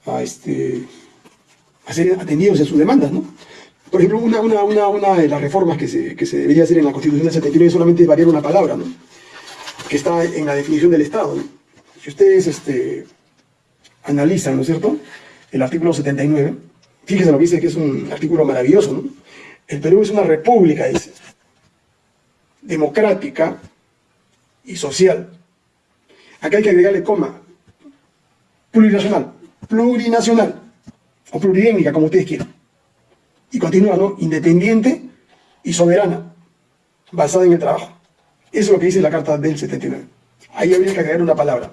a, este, a ser atendidos en sus demandas, ¿no? Por ejemplo, una, una, una, una de las reformas que se, que se, debería hacer en la Constitución del 79 es solamente variar una palabra, ¿no? que está en la definición del Estado. si ustedes este, analizan, ¿no es cierto?, el artículo 79, fíjense lo que dice que es un artículo maravilloso, ¿no? El Perú es una república, dice, democrática y social. Acá hay que agregarle coma, plurinacional, plurinacional, o pluriétnica, como ustedes quieran. Y continúa, ¿no? Independiente y soberana, basada en el trabajo. Eso es lo que dice la Carta del 79. Ahí habría que agregar una palabra.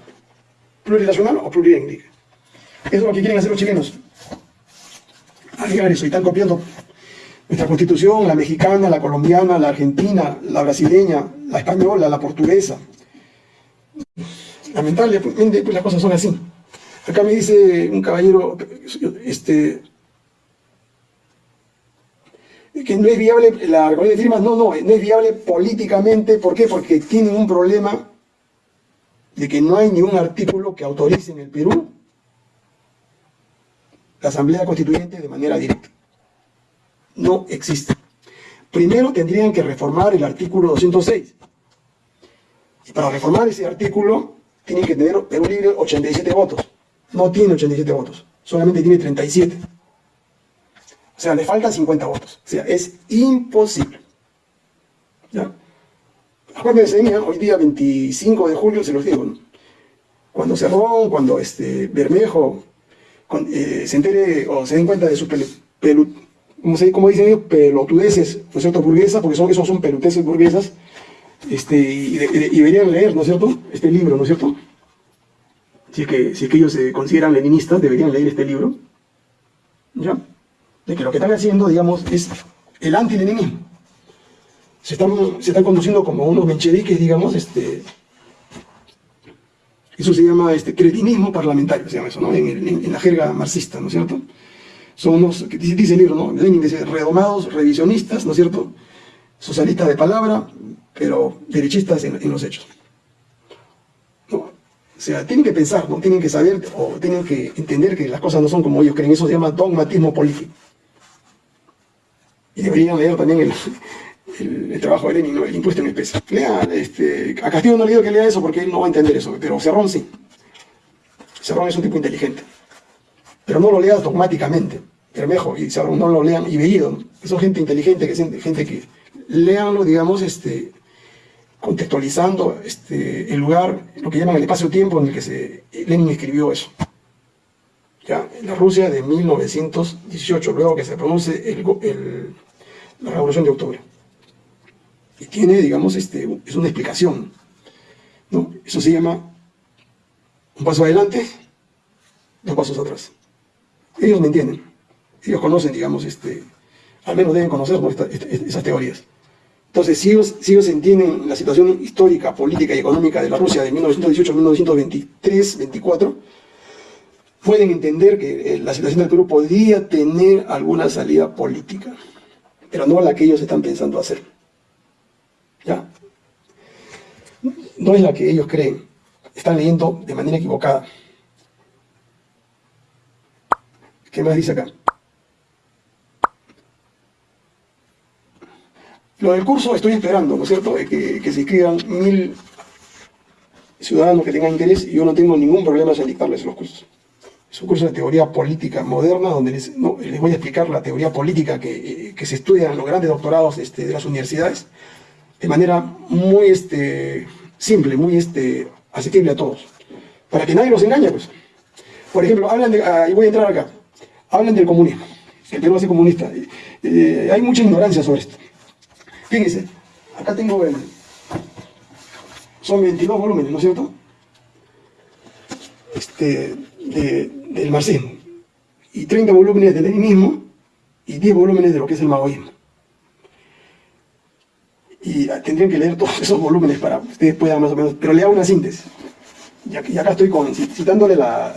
Plurinacional o pluriétnica. Eso es lo que quieren hacer los chilenos. Agregar eso y están copiando nuestra constitución, la mexicana, la colombiana, la argentina, la brasileña, la española, la portuguesa. Lamentablemente pues las cosas son así. Acá me dice un caballero, este, que no es viable la recolección de firmas, no, no, no es viable políticamente, ¿por qué? Porque tienen un problema de que no hay ningún artículo que autorice en el Perú la Asamblea Constituyente de manera directa. No existe. Primero tendrían que reformar el artículo 206. Y para reformar ese artículo tienen que tener Perú Libre 87 votos. No tiene 87 votos, solamente tiene 37. O sea, le faltan 50 votos. O sea, es imposible. ¿Ya? Acuérdense de hoy día 25 de julio, se los digo, cuando Cerrón, cuando este Bermejo eh, se entere o se den cuenta de su pelu, como, dicen ellos, pelotudeces, ¿no es cierto?, burguesas, porque son, esos son pelotudeces burguesas, este, y, deberían leer, ¿no es cierto?, este libro, ¿no es cierto? Si es que, si es que ellos se consideran leninistas, deberían leer este libro, ¿ya? de que lo que están haciendo, digamos, es el antileninismo. Se están, se están conduciendo como unos mencheviques, digamos, este, eso se llama este, cretinismo parlamentario, se llama eso, ¿no? En, la jerga marxista, ¿no es cierto? Son unos, dice el libro, ¿no? Lenin dice, redomados, revisionistas, ¿no es cierto? Socialistas de palabra, pero derechistas en, los hechos. O sea, tienen que pensar, ¿no? Tienen que saber o tienen que entender que las cosas no son como ellos creen. Eso se llama dogmatismo político. Y deberían leer también el, trabajo de Lenin, el impuesto en especie. Lea, este, a Castillo no le digo que lea eso porque él no va a entender eso, pero Cerrón sí. Cerrón es un tipo inteligente. Pero no lo lea dogmáticamente. Bermejo y no lo lean y Bellido. Son gente inteligente, que gente que leanlo, digamos, este, contextualizando este, el lugar, lo que llaman el espacio-tiempo en el que Lenin escribió eso. Ya, en la Rusia de 1918, luego que se produce el, la Revolución de Octubre. Y tiene, digamos, este, es una explicación. ¿no? Eso se llama un paso adelante, dos pasos atrás. Ellos me entienden. Ellos conocen, digamos, este, al menos deben conocer esas teorías. Entonces, si ellos, si ellos entienden la situación histórica, política y económica de la Rusia de 1918 a 1923, 24, pueden entender que eh, la situación del Perú podría tener alguna salida política pero no la que ellos están pensando hacer. ¿Ya? No es la que ellos creen. Están leyendo de manera equivocada. ¿Qué más dice acá? Lo del curso estoy esperando, ¿no es cierto?, que, que se inscriban mil ciudadanos que tengan interés y yo no tengo ningún problema en dictarles los cursos. Es un curso de teoría política moderna donde les, voy a explicar la teoría política que, se estudia en los grandes doctorados este, de las universidades de manera muy este, simple, muy este, asequible a todos. Para que nadie los engañe, pues. Por ejemplo, hablan de, ah, y voy a entrar acá, hablan del comunismo, el Perú hace comunista. Eh, hay mucha ignorancia sobre esto. Fíjense, acá tengo el... Son 22 volúmenes, ¿no es cierto? Este, del marxismo, y 30 volúmenes del leninismo, y 10 volúmenes de lo que es el maoísmo. Y tendrían que leer todos (laughs) esos volúmenes para que ustedes puedan más o menos, pero le hago una síntesis. Y acá estoy con, citándole las,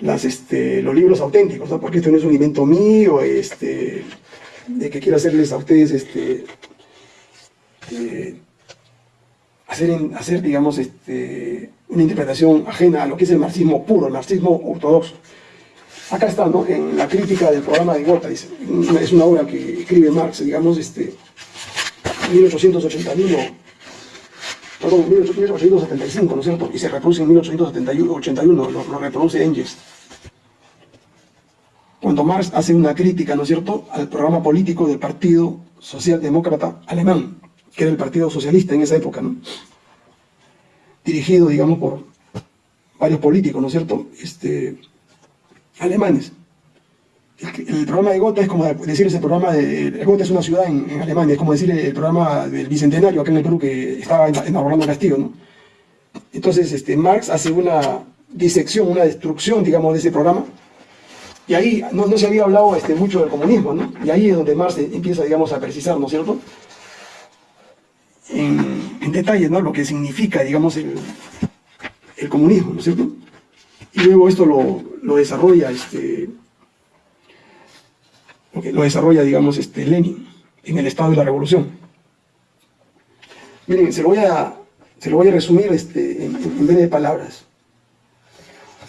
las, este, los libros auténticos, porque esto no es un invento mío, este, de que quiero hacerles a ustedes este, eh, hacer, hacer, digamos, este, una interpretación ajena a lo que es el marxismo puro, el marxismo ortodoxo. Acá está, ¿no? En la crítica del programa de Gotha, dice, es una obra que escribe Marx, digamos, este, 1881, perdón, 1875, ¿no es cierto? Y se reproduce en 1881, lo, lo reproduce Engels. Cuando Marx hace una crítica, ¿no es cierto?, al programa político del Partido Socialdemócrata Alemán, que era el Partido Socialista en esa época, ¿no? Dirigido, digamos, por varios políticos, ¿no es cierto?, este, alemanes. El, programa de Gotha es como decir ese programa de... Gotha es una ciudad en, Alemania, es como decir el, programa del Bicentenario acá en el Perú que estaba en, en Orlando Castillo, ¿no? Entonces, este, Marx hace una disección, una destrucción, digamos, de ese programa, y ahí no, se había hablado este, mucho del comunismo, ¿no? Y ahí es donde Marx empieza, digamos, a precisar, ¿no es cierto? En, en detalle, ¿no? Lo que significa, digamos, el, el comunismo, ¿no es cierto? Y luego esto lo, lo desarrolla este, lo desarrolla, digamos, este, Lenin en el estado de la revolución. Miren, se lo voy a, se lo voy a resumir este, en, en vez de palabras.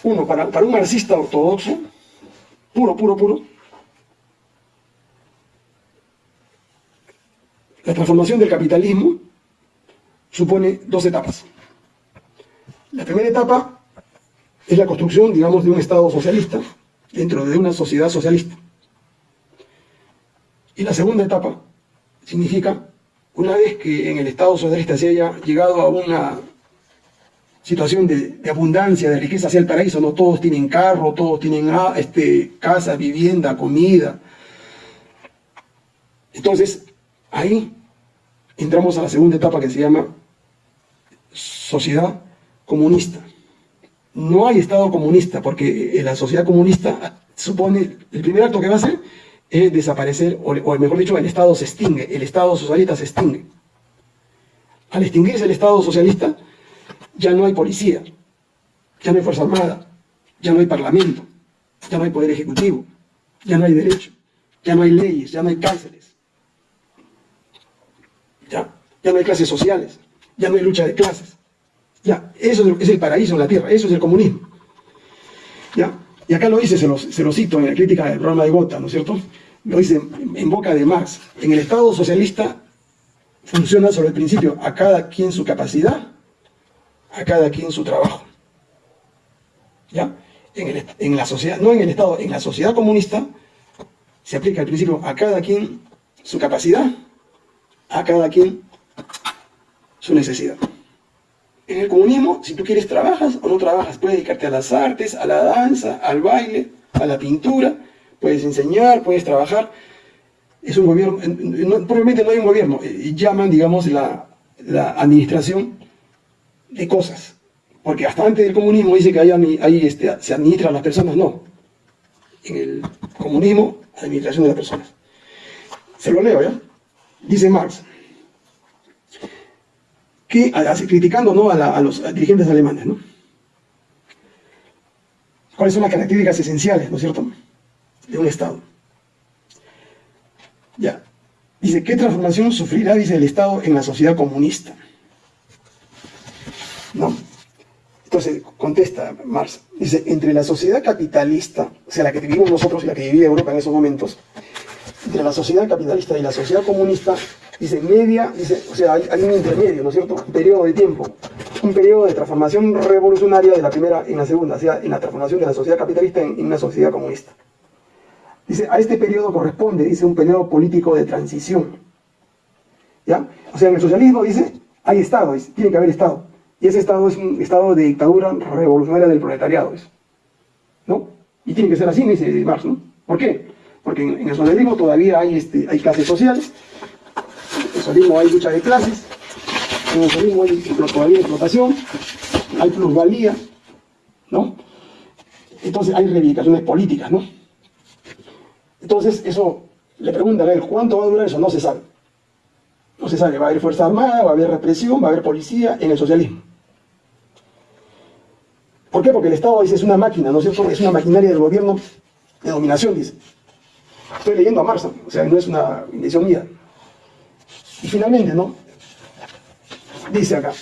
Uno, para, para un marxista ortodoxo, puro, puro, puro, la transformación del capitalismo supone dos etapas. La primera etapa es la construcción, digamos, de un Estado socialista dentro de una sociedad socialista. Y la segunda etapa significa, una vez que en el Estado socialista se haya llegado a una situación de, abundancia, de riqueza hacia el paraíso, no todos tienen carro, todos tienen ah, este, casa, vivienda, comida. Entonces, ahí entramos a la segunda etapa que se llama sociedad comunista. No hay Estado comunista, porque la sociedad comunista supone, el primer acto que va a hacer es desaparecer, o, mejor dicho, el Estado se extingue, el Estado socialista se extingue. Al extinguirse el Estado socialista, ya no hay policía, ya no hay Fuerza Armada, ya no hay Parlamento, ya no hay Poder Ejecutivo, ya no hay derecho, ya no hay leyes, ya no hay cárceles, ya, ya no hay clases sociales, ya no hay lucha de clases. Ya, eso es el paraíso en la tierra, eso es el comunismo. Y acá lo dice, se lo, cito en la crítica del programa de Gotha, ¿no es cierto? Lo dice en boca de Marx. En el Estado socialista funciona sobre el principio a cada quien su capacidad, a cada quien su trabajo. ¿Ya? En la sociedad, no en el Estado, en la sociedad comunista se aplica el principio a cada quien su capacidad, a cada quien su necesidad. En el comunismo, si tú quieres, trabajas o no trabajas. Puedes dedicarte a las artes, a la danza, al baile, a la pintura. Puedes enseñar, puedes trabajar. Es un gobierno, probablemente no hay un gobierno. Eh, llaman, digamos, la, administración de cosas. Porque hasta antes del comunismo dice que ahí, este, se administran las personas. No. En el comunismo, administración de las personas. Se lo leo, ¿ya? Dice Marx que, criticando ¿no? a, los dirigentes alemanes, ¿no? ¿Cuáles son las características esenciales, ¿no es cierto?, de un Estado. Ya. Dice, ¿qué transformación sufrirá, dice, el Estado en la sociedad comunista? ¿No? Entonces, contesta Marx, dice, entre la sociedad capitalista, o sea, la que vivimos nosotros y la que vivía Europa en esos momentos, entre la sociedad capitalista y la sociedad comunista dice media, dice, o sea, hay, un intermedio, ¿no es cierto? Un periodo de tiempo, un periodo de transformación revolucionaria de la primera en la segunda, o sea, en la transformación de la sociedad capitalista en, una sociedad comunista. Dice, a este periodo corresponde, dice, un periodo político de transición. ¿Ya? O sea, en el socialismo, dice, hay Estado, tiene que haber Estado. Y ese Estado es un Estado de dictadura revolucionaria del proletariado, ¿no? Y tiene que ser así, dice Marx, ¿no? ¿Por qué? Porque en, el socialismo todavía hay, este, hay clases sociales, socialismo hay lucha de clases, en el socialismo hay explotación, hay plusvalía, ¿no? Entonces hay reivindicaciones políticas, ¿no? Entonces eso, le preguntan a él, ¿cuánto va a durar eso? No se sabe. No se sabe, va a haber fuerza armada, va a haber represión, va a haber policía en el socialismo. ¿Por qué? Porque el Estado dice, es una máquina, ¿no es cierto? Es una maquinaria del gobierno de dominación, dice. Estoy leyendo a Marx, o sea, no es una invención mía. Y finalmente, ¿no? Dice acá,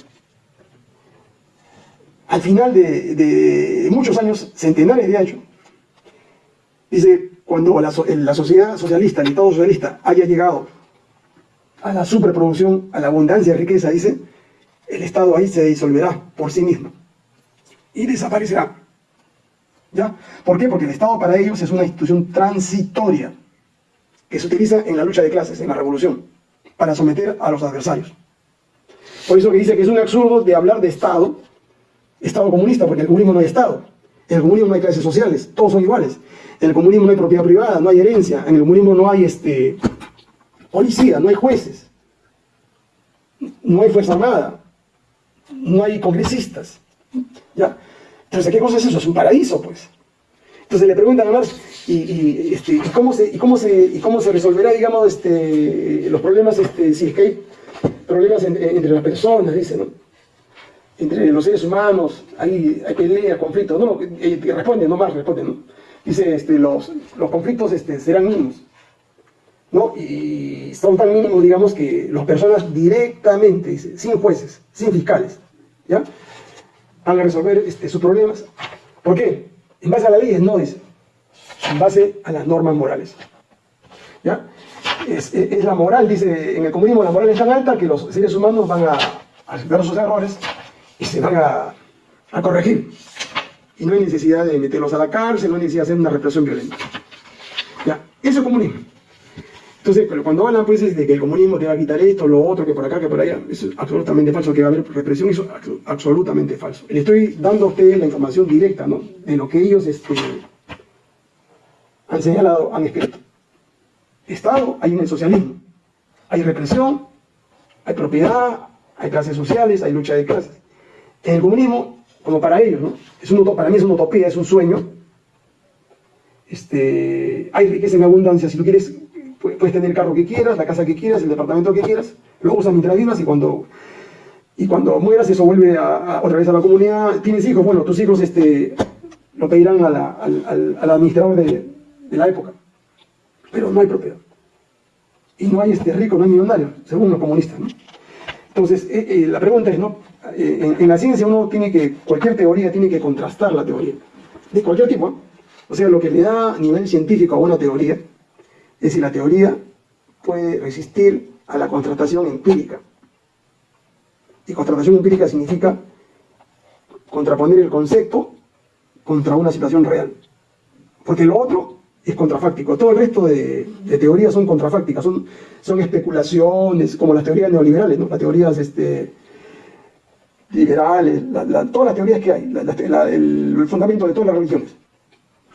al final de, muchos años, centenares de años, dice, cuando la, la sociedad socialista, el Estado socialista, haya llegado a la superproducción, a la abundancia de riqueza, dice, el Estado ahí se disolverá por sí mismo y desaparecerá. ¿Ya? ¿Por qué? Porque el Estado para ellos es una institución transitoria que se utiliza en la lucha de clases, en la revolución, para someter a los adversarios. Por eso que dice que es un absurdo de hablar de Estado, Estado comunista, porque en el comunismo no hay Estado, en el comunismo no hay clases sociales, todos son iguales. En el comunismo no hay propiedad privada, no hay herencia, en el comunismo no hay este, policía, no hay jueces, no hay fuerza armada, no hay congresistas. ¿ya? Entonces, ¿qué cosa es eso? Es un paraíso, pues. Entonces le preguntan a Marx, ¿y, este, cómo, se, y, cómo, se, ¿y cómo se resolverá, digamos, este, los problemas, este, si es que hay problemas entre las personas, dice, ¿no? Entre los seres humanos, hay, hay peleas, conflictos, no, no responde, no Marx responde, ¿no? Dice, este, los, los conflictos este, serán mínimos, ¿no? Y son tan mínimos, digamos, que las personas directamente, dice, sin jueces, sin fiscales, ¿ya? van a resolver este, sus problemas. ¿Por qué? En base a la ley no dice, en base a las normas morales. ¿Ya? Es, la moral, dice, en el comunismo la moral es tan alta que los seres humanos van a, aceptar sus errores y se van a, corregir. Y no hay necesidad de meterlos a la cárcel, no hay necesidad de hacer una represión violenta. ¿Ya? Eso es comunismo. Entonces, cuando hablan pues de que el comunismo te va a quitar esto, lo otro, que por acá, que por allá, eso es absolutamente falso, que va a haber represión, eso es absolutamente falso. Le estoy dando a ustedes la información directa, ¿no? De lo que ellos este, han señalado, han escrito. Estado hay en el socialismo. Hay represión, hay propiedad, hay clases sociales, hay lucha de clases. En el comunismo, como para ellos, ¿no? Es un, para mí es una utopía, es un sueño. Este, hay riqueza en abundancia. Si tú quieres puedes tener el carro que quieras, la casa que quieras, el departamento que quieras, lo usas mientras vivas y cuando, y cuando mueras eso vuelve otra vez a la comunidad. ¿Tienes hijos? Bueno, tus hijos este, lo pedirán al, al, administrador de, la época. Pero no hay propiedad. Y no hay este rico, no hay millonario, según los comunistas. Entonces, eh, eh, la pregunta es, ¿no? Eh, en, la ciencia uno tiene que, cualquier teoría tiene que contrastar la teoría, de cualquier tipo. O sea, lo que le da nivel científico a una teoría, es si la teoría puede resistir a la contratación empírica. Y contratación empírica significa contraponer el concepto contra una situación real. Porque lo otro es contrafáctico. Todo el resto de, teorías son contrafácticas, son, son especulaciones, como las teorías neoliberales, ¿no? las teorías este, liberales, todas las teorías que hay, el fundamento de todas las religiones.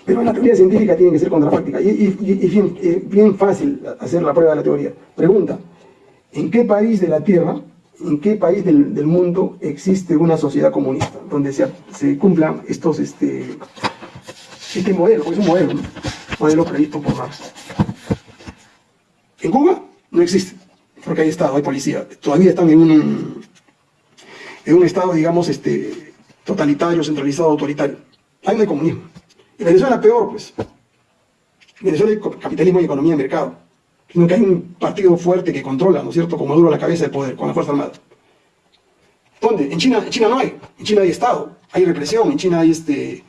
Pero la teoría científica tiene que ser contrafáctica y, es bien, fácil hacer la prueba de la teoría. Pregunta, ¿en qué país de la Tierra, en qué país del, mundo existe una sociedad comunista donde se, cumplan estos, este, este modelo, es un modelo, modelo previsto por? En Cuba no existe, porque hay Estado, hay policía, todavía están en un, en un Estado, digamos, este, totalitario, centralizado, autoritario. Ahí no hay comunismo. En Venezuela peor, pues. En Venezuela hay capitalismo y economía de mercado. Sino que hay un partido fuerte que controla, ¿no es cierto?, como duro la cabeza del poder, con la Fuerza Armada. ¿Dónde? En China, en China no hay. En China hay Estado, hay represión, en China hay este,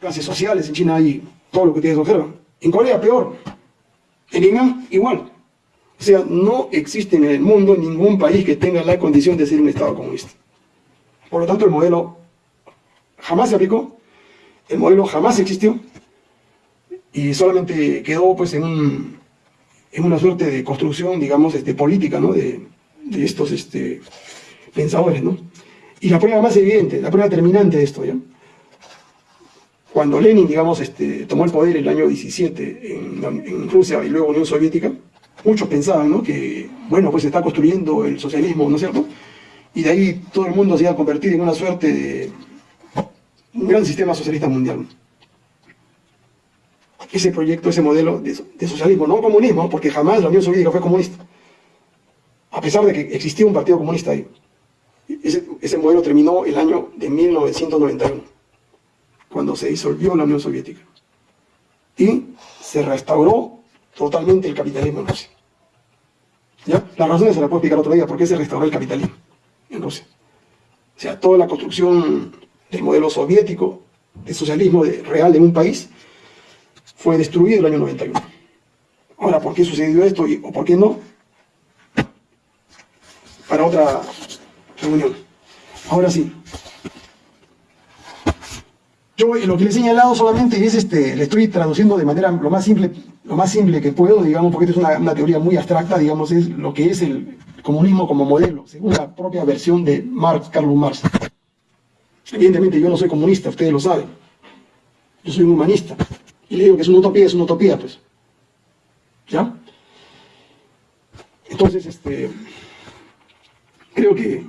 clases sociales, en China hay todo lo que ustedes observan. En Corea peor. En Irán igual. O sea, no existe en el mundo ningún país que tenga la condición de ser un Estado comunista. Por lo tanto, el modelo jamás se aplicó el modelo jamás existió y solamente quedó pues en, un, una suerte de construcción, digamos, este, política, ¿no? De, de estos este, pensadores, ¿no? Y la prueba más evidente, la prueba terminante de esto, ¿ya? Cuando Lenin, digamos, este, tomó el poder en el año 17 en, Rusia y luego Unión Soviética, muchos pensaban, ¿no? Que, bueno, pues se está construyendo el socialismo, ¿no es cierto? Y de ahí todo el mundo se iba a convertir en una suerte de un gran sistema socialista mundial. Ese proyecto, ese modelo de, socialismo, no comunismo, porque jamás la Unión Soviética fue comunista, a pesar de que existía un partido comunista ahí. Ese, modelo terminó el año de 1991, cuando se disolvió la Unión Soviética. Y se restauró totalmente el capitalismo en Rusia. ¿Ya? Las razones se las puedo explicar otro día, por qué se restauró el capitalismo en Rusia. O sea, toda la construcción del modelo soviético de socialismo real en un país fue destruido el año 91. Ahora, ¿por qué sucedió esto o por qué no? Para otra reunión. Ahora sí. Yo lo que le he señalado solamente es, este, le estoy traduciendo de manera lo más simple, lo más simple que puedo, digamos, porque esto es una, teoría muy abstracta, digamos, es lo que es el comunismo como modelo, según la propia versión de Marx, Carlos Marx. Evidentemente yo no soy comunista, ustedes lo saben. Yo soy un humanista. Y le digo que es una utopía, es una utopía, pues. ¿Ya? Entonces, este, creo que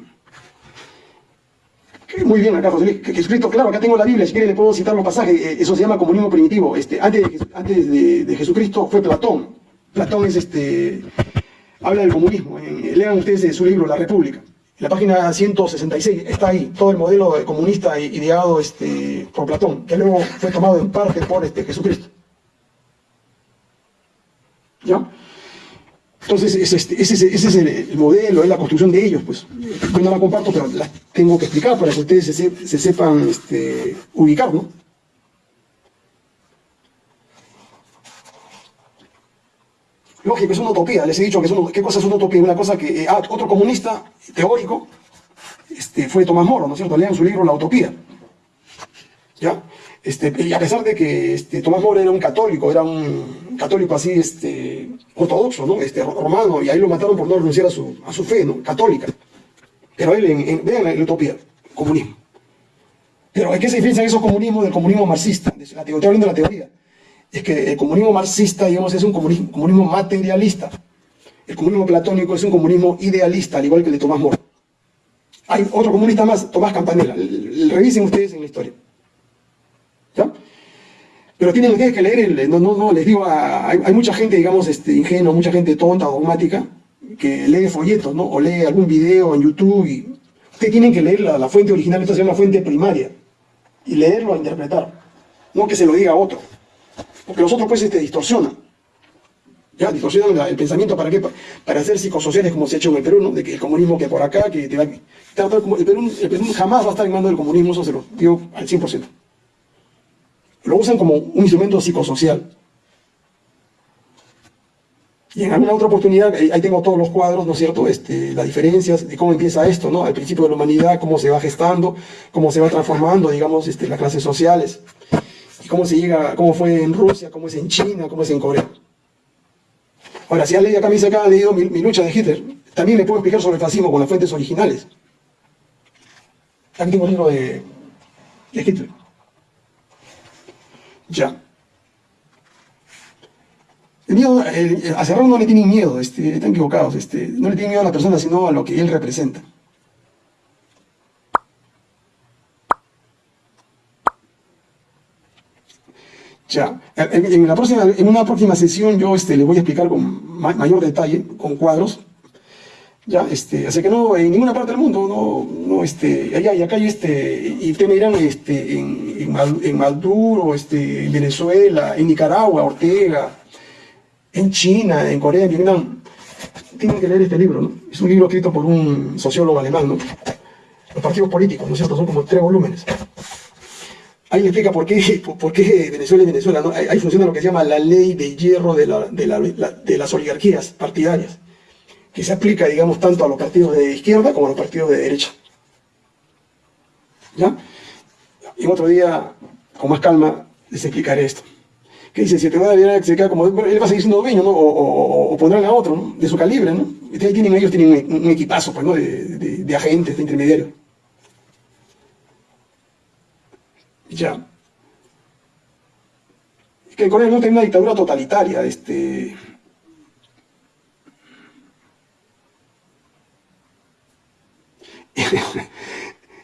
muy bien acá, José que, escrito, claro, acá tengo la Biblia, si quiere le puedo citar los pasajes, eh, eso se llama comunismo primitivo. Este, antes de, antes de, Jesucristo fue Platón. Platón es este, habla del comunismo. lean ustedes su libro, La República. En la página 166 está ahí todo el modelo comunista ideado este, por Platón, que luego fue tomado en parte por este, Jesucristo. ¿Ya? Entonces, ese, es el, modelo, es la construcción de ellos, pues. Yo no la comparto, pero la tengo que explicar para que ustedes se, sepan este, ubicar, ¿no? Lógico, es una utopía, les he dicho que es una, ¿qué cosa es una utopía? Una cosa que, eh, ah, otro comunista teórico este, fue Tomás Moro, ¿no es cierto? Lean su libro La Utopía. ¿Ya? Este, y a pesar de que este, Tomás Moro era un católico, era un católico así este, ortodoxo, este, romano, y ahí lo mataron por no renunciar a su, a su fe ¿no? católica. Pero él, en, vean la, utopía, comunismo. Pero ¿qué se diferencia esos comunismos del comunismo marxista? La, estoy hablando de la teoría. Es que el comunismo marxista, digamos, es un comunismo, comunismo materialista. El comunismo platónico es un comunismo idealista, al igual que el de Tomás Moro. Hay otro comunista más, Tomás Campanella. Revisen ustedes en la historia. Pero tienen ustedes que leer, no, no, no, les digo, hay, mucha gente, digamos, este, ingenua, mucha gente tonta, dogmática, que lee folletos, ¿no? O lee algún video en YouTube y ustedes tienen que leer la, fuente original, esto se llama fuente primaria, y leerlo a interpretar, no que se lo diga a otro, porque los otros pues este, distorsionan, ya, distorsionan el pensamiento, ¿para qué? Para hacer psicosociales como se ha hecho en el Perú, ¿no? De que el comunismo que por acá, que te va el Perú, el Perú jamás va a estar en mando del comunismo, eso se lo digo al 100% lo usan como un instrumento psicosocial. Y en alguna otra oportunidad, ahí tengo todos los cuadros, ¿no es cierto?, este, las diferencias de cómo empieza esto, ¿no?, al principio de la humanidad, cómo se va gestando, cómo se va transformando, digamos, este, las clases sociales, y cómo se llega, cómo fue en Rusia, cómo es en China, cómo es en Corea. Ahora, si han leído acá, me acá, han leído mi, lucha de Hitler, también le puedo explicar sobre el fascismo con las fuentes originales. Aquí tengo un libro de Hitler. Ya. El miedo, a Serrano no le tienen miedo, este, están equivocados, este, no le tienen miedo a la persona, sino a lo que él representa. Ya, en, la próxima, en una próxima sesión yo este, le voy a explicar con mayor detalle, con cuadros, ya, este, así que no, en ninguna parte del mundo, no, no, este, allá y acá hay este, y ustedes me dirán, este, en, en, Maduro, este, en Venezuela, en Nicaragua, Ortega, en China, en Corea, en Vietnam, tienen que leer este libro, ¿no? Es un libro escrito por un sociólogo alemán, ¿no? Los partidos políticos, ¿no es cierto? Son como tres volúmenes. Ahí explica por qué, (laughs) por qué Venezuela y Venezuela, ¿no? Ahí, funciona lo que se llama la ley de hierro de, la, de las oligarquías partidarias que se aplica, digamos, tanto a los partidos de izquierda como a los partidos de derecha. ¿Ya? Y otro día, con más calma, les explicaré esto. Que dice, si te va a se queda como, él va a seguir siendo dueño, ¿no? O, pondrán a otro, ¿no? De su calibre, ¿no? Ahí tienen, ellos tienen un, equipazo, pues, ¿no? De, de agentes, de intermediarios. Ya. Que en Corea no tiene una dictadura totalitaria, este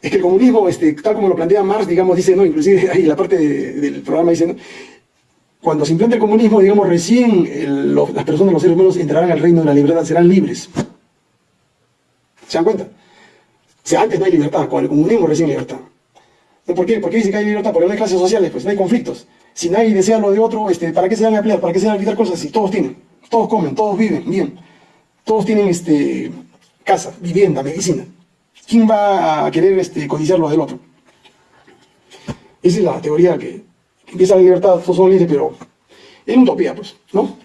es que el comunismo, este, tal como lo plantea Marx, digamos, dice, no, inclusive (laughs) ahí la parte del programa dice, cuando se implante el comunismo, digamos, recién las personas, los seres humanos entrarán al reino de la libertad, serán libres. ¿Se dan cuenta? O sea, antes no hay libertad, con el comunismo recién libertad. ¿Por qué? ¿Por qué dice que hay libertad? Porque no hay clases sociales, pues no hay conflictos. Si nadie desea lo de otro, este, ¿para qué se van a pelear? ¿Para qué se van a quitar cosas? Si todos tienen, todos comen, todos viven bien, todos tienen este, casa, vivienda, medicina. ¿Quién va a querer este, codiciar lo del otro? Esa es la teoría que, empieza la libertad, todos son libres, pero es una utopía, pues, ¿no?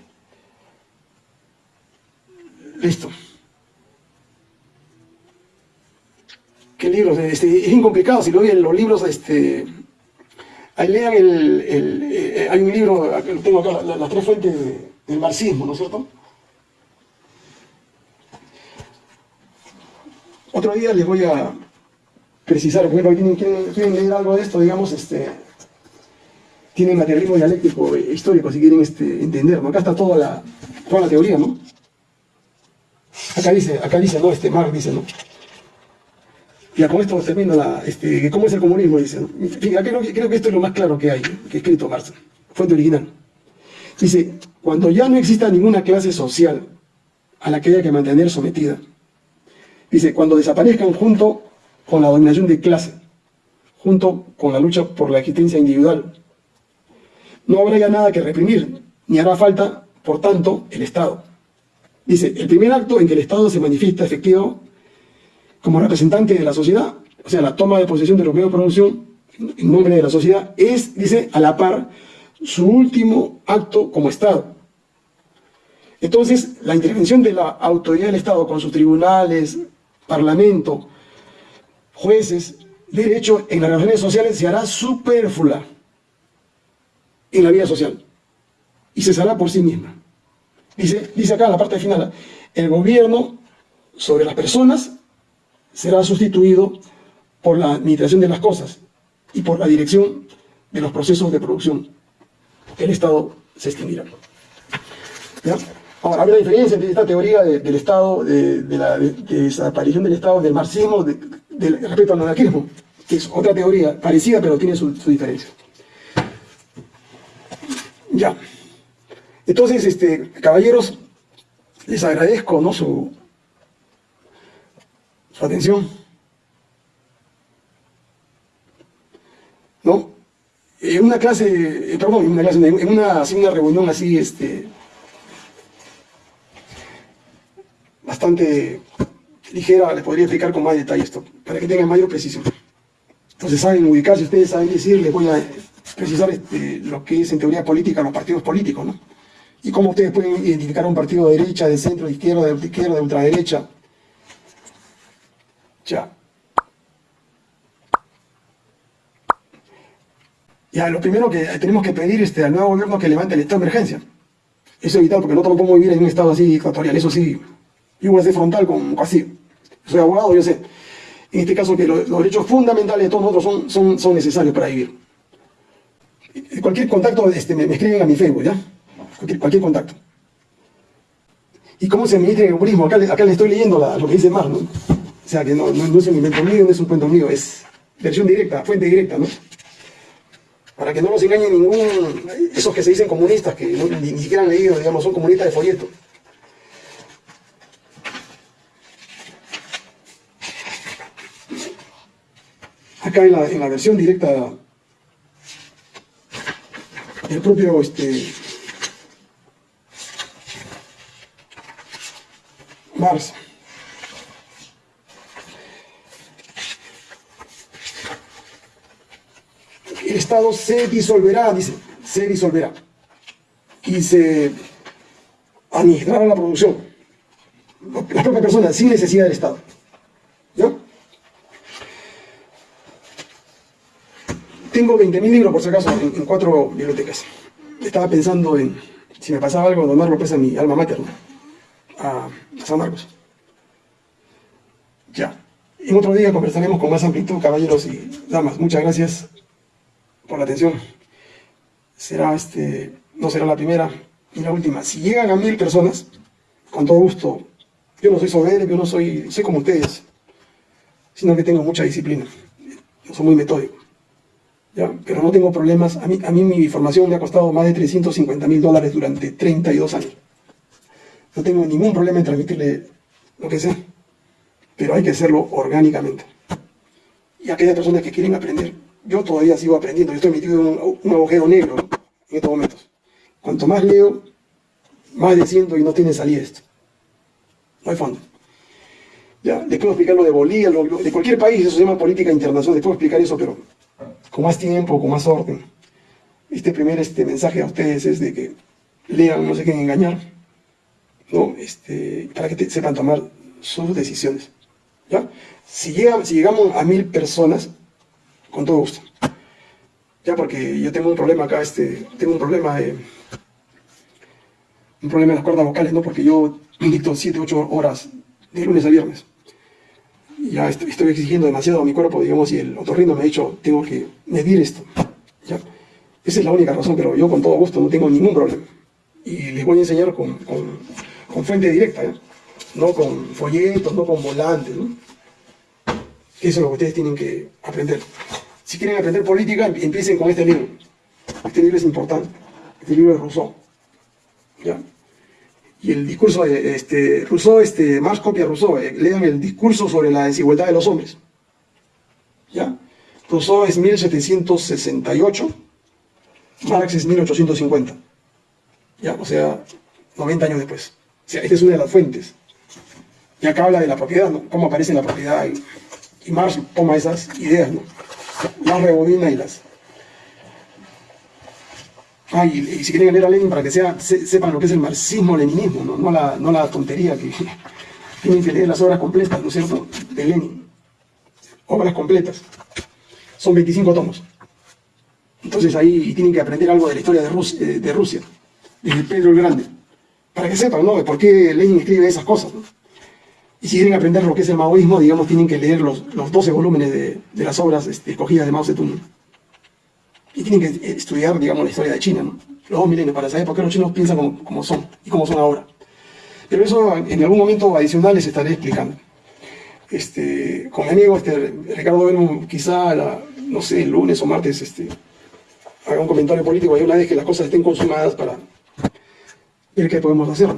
Listo. ¿Qué libros? Este, es incomplicado, si lo oyen los libros, este, ahí lean el, eh, hay un libro, tengo acá las tres fuentes del marxismo, ¿no es cierto? Otro día les voy a precisar, porque tienen, quieren, leer algo de esto, digamos, este, tienen materialismo dialéctico e histórico, si quieren este, entender, Acá está toda la, toda la teoría, ¿no? Acá dice, acá dice, ¿no? Este Marx dice, ¿no? Ya con esto termino la, este, cómo es el comunismo, dice. ¿no? creo, creo, que esto es lo más claro que hay, que ha escrito Marx, fuente original. Dice, cuando ya no exista ninguna clase social a la que haya que mantener sometida, dice, cuando desaparezcan junto con la dominación de clase, junto con la lucha por la existencia individual, no habrá ya nada que reprimir, ni hará falta, por tanto, el Estado. Dice, el primer acto en que el Estado se manifiesta efectivo como representante de la sociedad, o sea, la toma de posesión de los medios de producción en nombre de la sociedad, es, dice, a la par, su último acto como Estado. Entonces, la intervención de la autoridad del Estado con sus tribunales, parlamento, jueces, derecho en las relaciones sociales se hará superflua en la vida social y cesará por sí misma. Dice, dice acá en la parte final, el gobierno sobre las personas será sustituido por la administración de las cosas y por la dirección de los procesos de producción. El Estado se extinguirá. Ahora, hay una diferencia entre esta teoría del Estado, de, la desaparición del Estado, del marxismo, respecto al anarquismo, que es otra teoría parecida, pero tiene su, diferencia. Ya. Entonces, este, caballeros, les agradezco ¿no? su, su atención. ¿No? En una clase, eh, perdón, en una clase, en una, una reunión así, este, bastante ligera, les podría explicar con más detalle esto, para que tengan mayor precisión. Entonces saben ubicarse, ustedes saben decir, les voy a precisar este, lo que es en teoría política los partidos políticos, ¿no? y cómo ustedes pueden identificar un partido de derecha, de centro, de izquierda, de izquierda, de ultraderecha. Ya. Ya, lo primero que tenemos que pedir este, al nuevo gobierno que levante el estado de emergencia. Eso es vital, porque no podemos vivir en un estado así dictatorial. Eso sí, yo voy a ser frontal con así. Soy abogado, yo sé. En este caso que los, derechos fundamentales de todos nosotros son, son, son necesarios para vivir. Cualquier contacto este, me, escriben a mi Facebook, ¿ya? cualquier, contacto. ¿Y cómo se administra el comunismo? Acá, acá le estoy leyendo lo que dice Mar, ¿no? O sea, que no, no, es un invento mío, no es un cuento mío, es versión directa, fuente directa, ¿no? Para que no nos engañe ningún... Esos que se dicen comunistas, que ni, siquiera han leído, digamos, son comunistas de folleto. Acá en la, en la versión directa el propio este, Marx. El Estado se disolverá, dice, se disolverá. Y se administrará la producción. La propia persona, sin necesidad del Estado. ¿Ya? Tengo 20.000 libros, por si acaso, en, cuatro bibliotecas. Estaba pensando en, si me pasaba algo, donarlo pues a mi alma materna a, San Marcos. Ya. En otro día conversaremos con más amplitud, caballeros y damas. Muchas gracias por la atención. Será este, no será la primera ni la última. Si llegan a mil personas, con todo gusto, yo no soy soberbio, yo no soy, soy como ustedes, sino que tengo mucha disciplina. No soy muy metódico. Pero no tengo problemas. A mí, a mí mi formación me ha costado más de 350 mil dólares durante 32 años. No tengo ningún problema en transmitirle lo que sé, pero hay que hacerlo orgánicamente. Y aquellas personas que quieren aprender, yo todavía sigo aprendiendo, yo estoy metido en un, agujero negro en estos momentos. Cuanto más leo, más desciendo y no tiene salida esto. No hay fondo. Ya, les puedo explicar lo de Bolivia, de cualquier país, eso se llama política internacional, les puedo explicar eso, pero con más tiempo, con más orden. Este primer este mensaje a ustedes es de que lean, no se queden engañar, ¿no? Este, para que sepan tomar sus decisiones. ¿ya? Si, si llegamos a mil personas, con todo gusto. Ya porque yo tengo un problema acá, este, tengo un problema de, un problema las cuerdas vocales, ¿no? Porque yo dicto 7, 8 horas de lunes a viernes. Ya estoy, exigiendo demasiado a mi cuerpo, digamos, y el otorrino me ha dicho, tengo que medir esto. ¿ya? Esa es la única razón, pero yo con todo gusto no tengo ningún problema. Y les voy a enseñar con, con, con fuente directa, ¿ya? no con folletos, no con volantes. Eso es lo que ustedes tienen que aprender. Si quieren aprender política, empiecen con este libro. Este libro es importante. Este libro es Rousseau. ¿ya? Y el discurso de este, Rousseau, este, más copia Rousseau, eh, lean el discurso sobre la desigualdad de los hombres. ¿Ya? Rousseau es 1768, Marx es 1850. ¿Ya? O sea, 90 años después. O sea, esta es una de las fuentes. Y acá habla de la propiedad, ¿no? Cómo aparece la propiedad. Y, y Marx toma esas ideas, ¿no? Las rebobina y las, Ah, y, si quieren leer a Lenin para que sea, sepan lo que es el marxismo-leninismo, ¿no? No, la, no la tontería que (laughs) tienen que leer las obras completas, ¿no es cierto?, de Lenin. Obras completas. Son 25 tomos. Entonces ahí tienen que aprender algo de la historia de Rusia, eh, de Rusia desde Pedro el Grande, para que sepan, ¿no?, de por qué Lenin escribe esas cosas, ¿no? Y si quieren aprender lo que es el maoísmo, digamos, tienen que leer los, los 12 volúmenes de, de las obras este, escogidas de Mao Zedong y tienen que estudiar, digamos, la historia de China, ¿no? Los dos milenios, para saber por qué los chinos piensan como, son y cómo son ahora. Pero eso en algún momento adicional les estaré explicando. Este, con mi amigo este, Ricardo Belmo, quizá, no sé, el lunes o martes, este, haga un comentario político ahí una vez que las cosas estén consumadas para ver qué podemos hacer.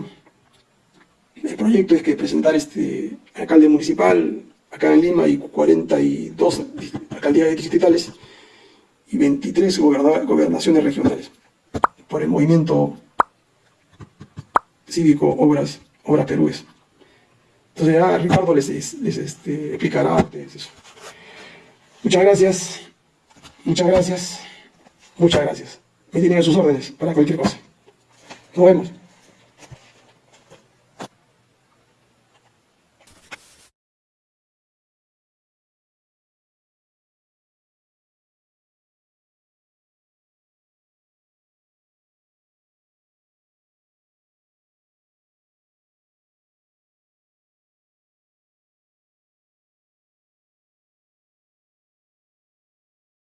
El proyecto es que presentar este alcalde municipal acá en Lima y 42 alcaldías distritales y 23 gobernaciones regionales por el movimiento cívico Obras, Obras Perúes. Entonces ya Ricardo les, les este, explicará antes eso. Muchas gracias, muchas gracias, muchas gracias. Me tienen a sus órdenes para cualquier cosa. Nos vemos.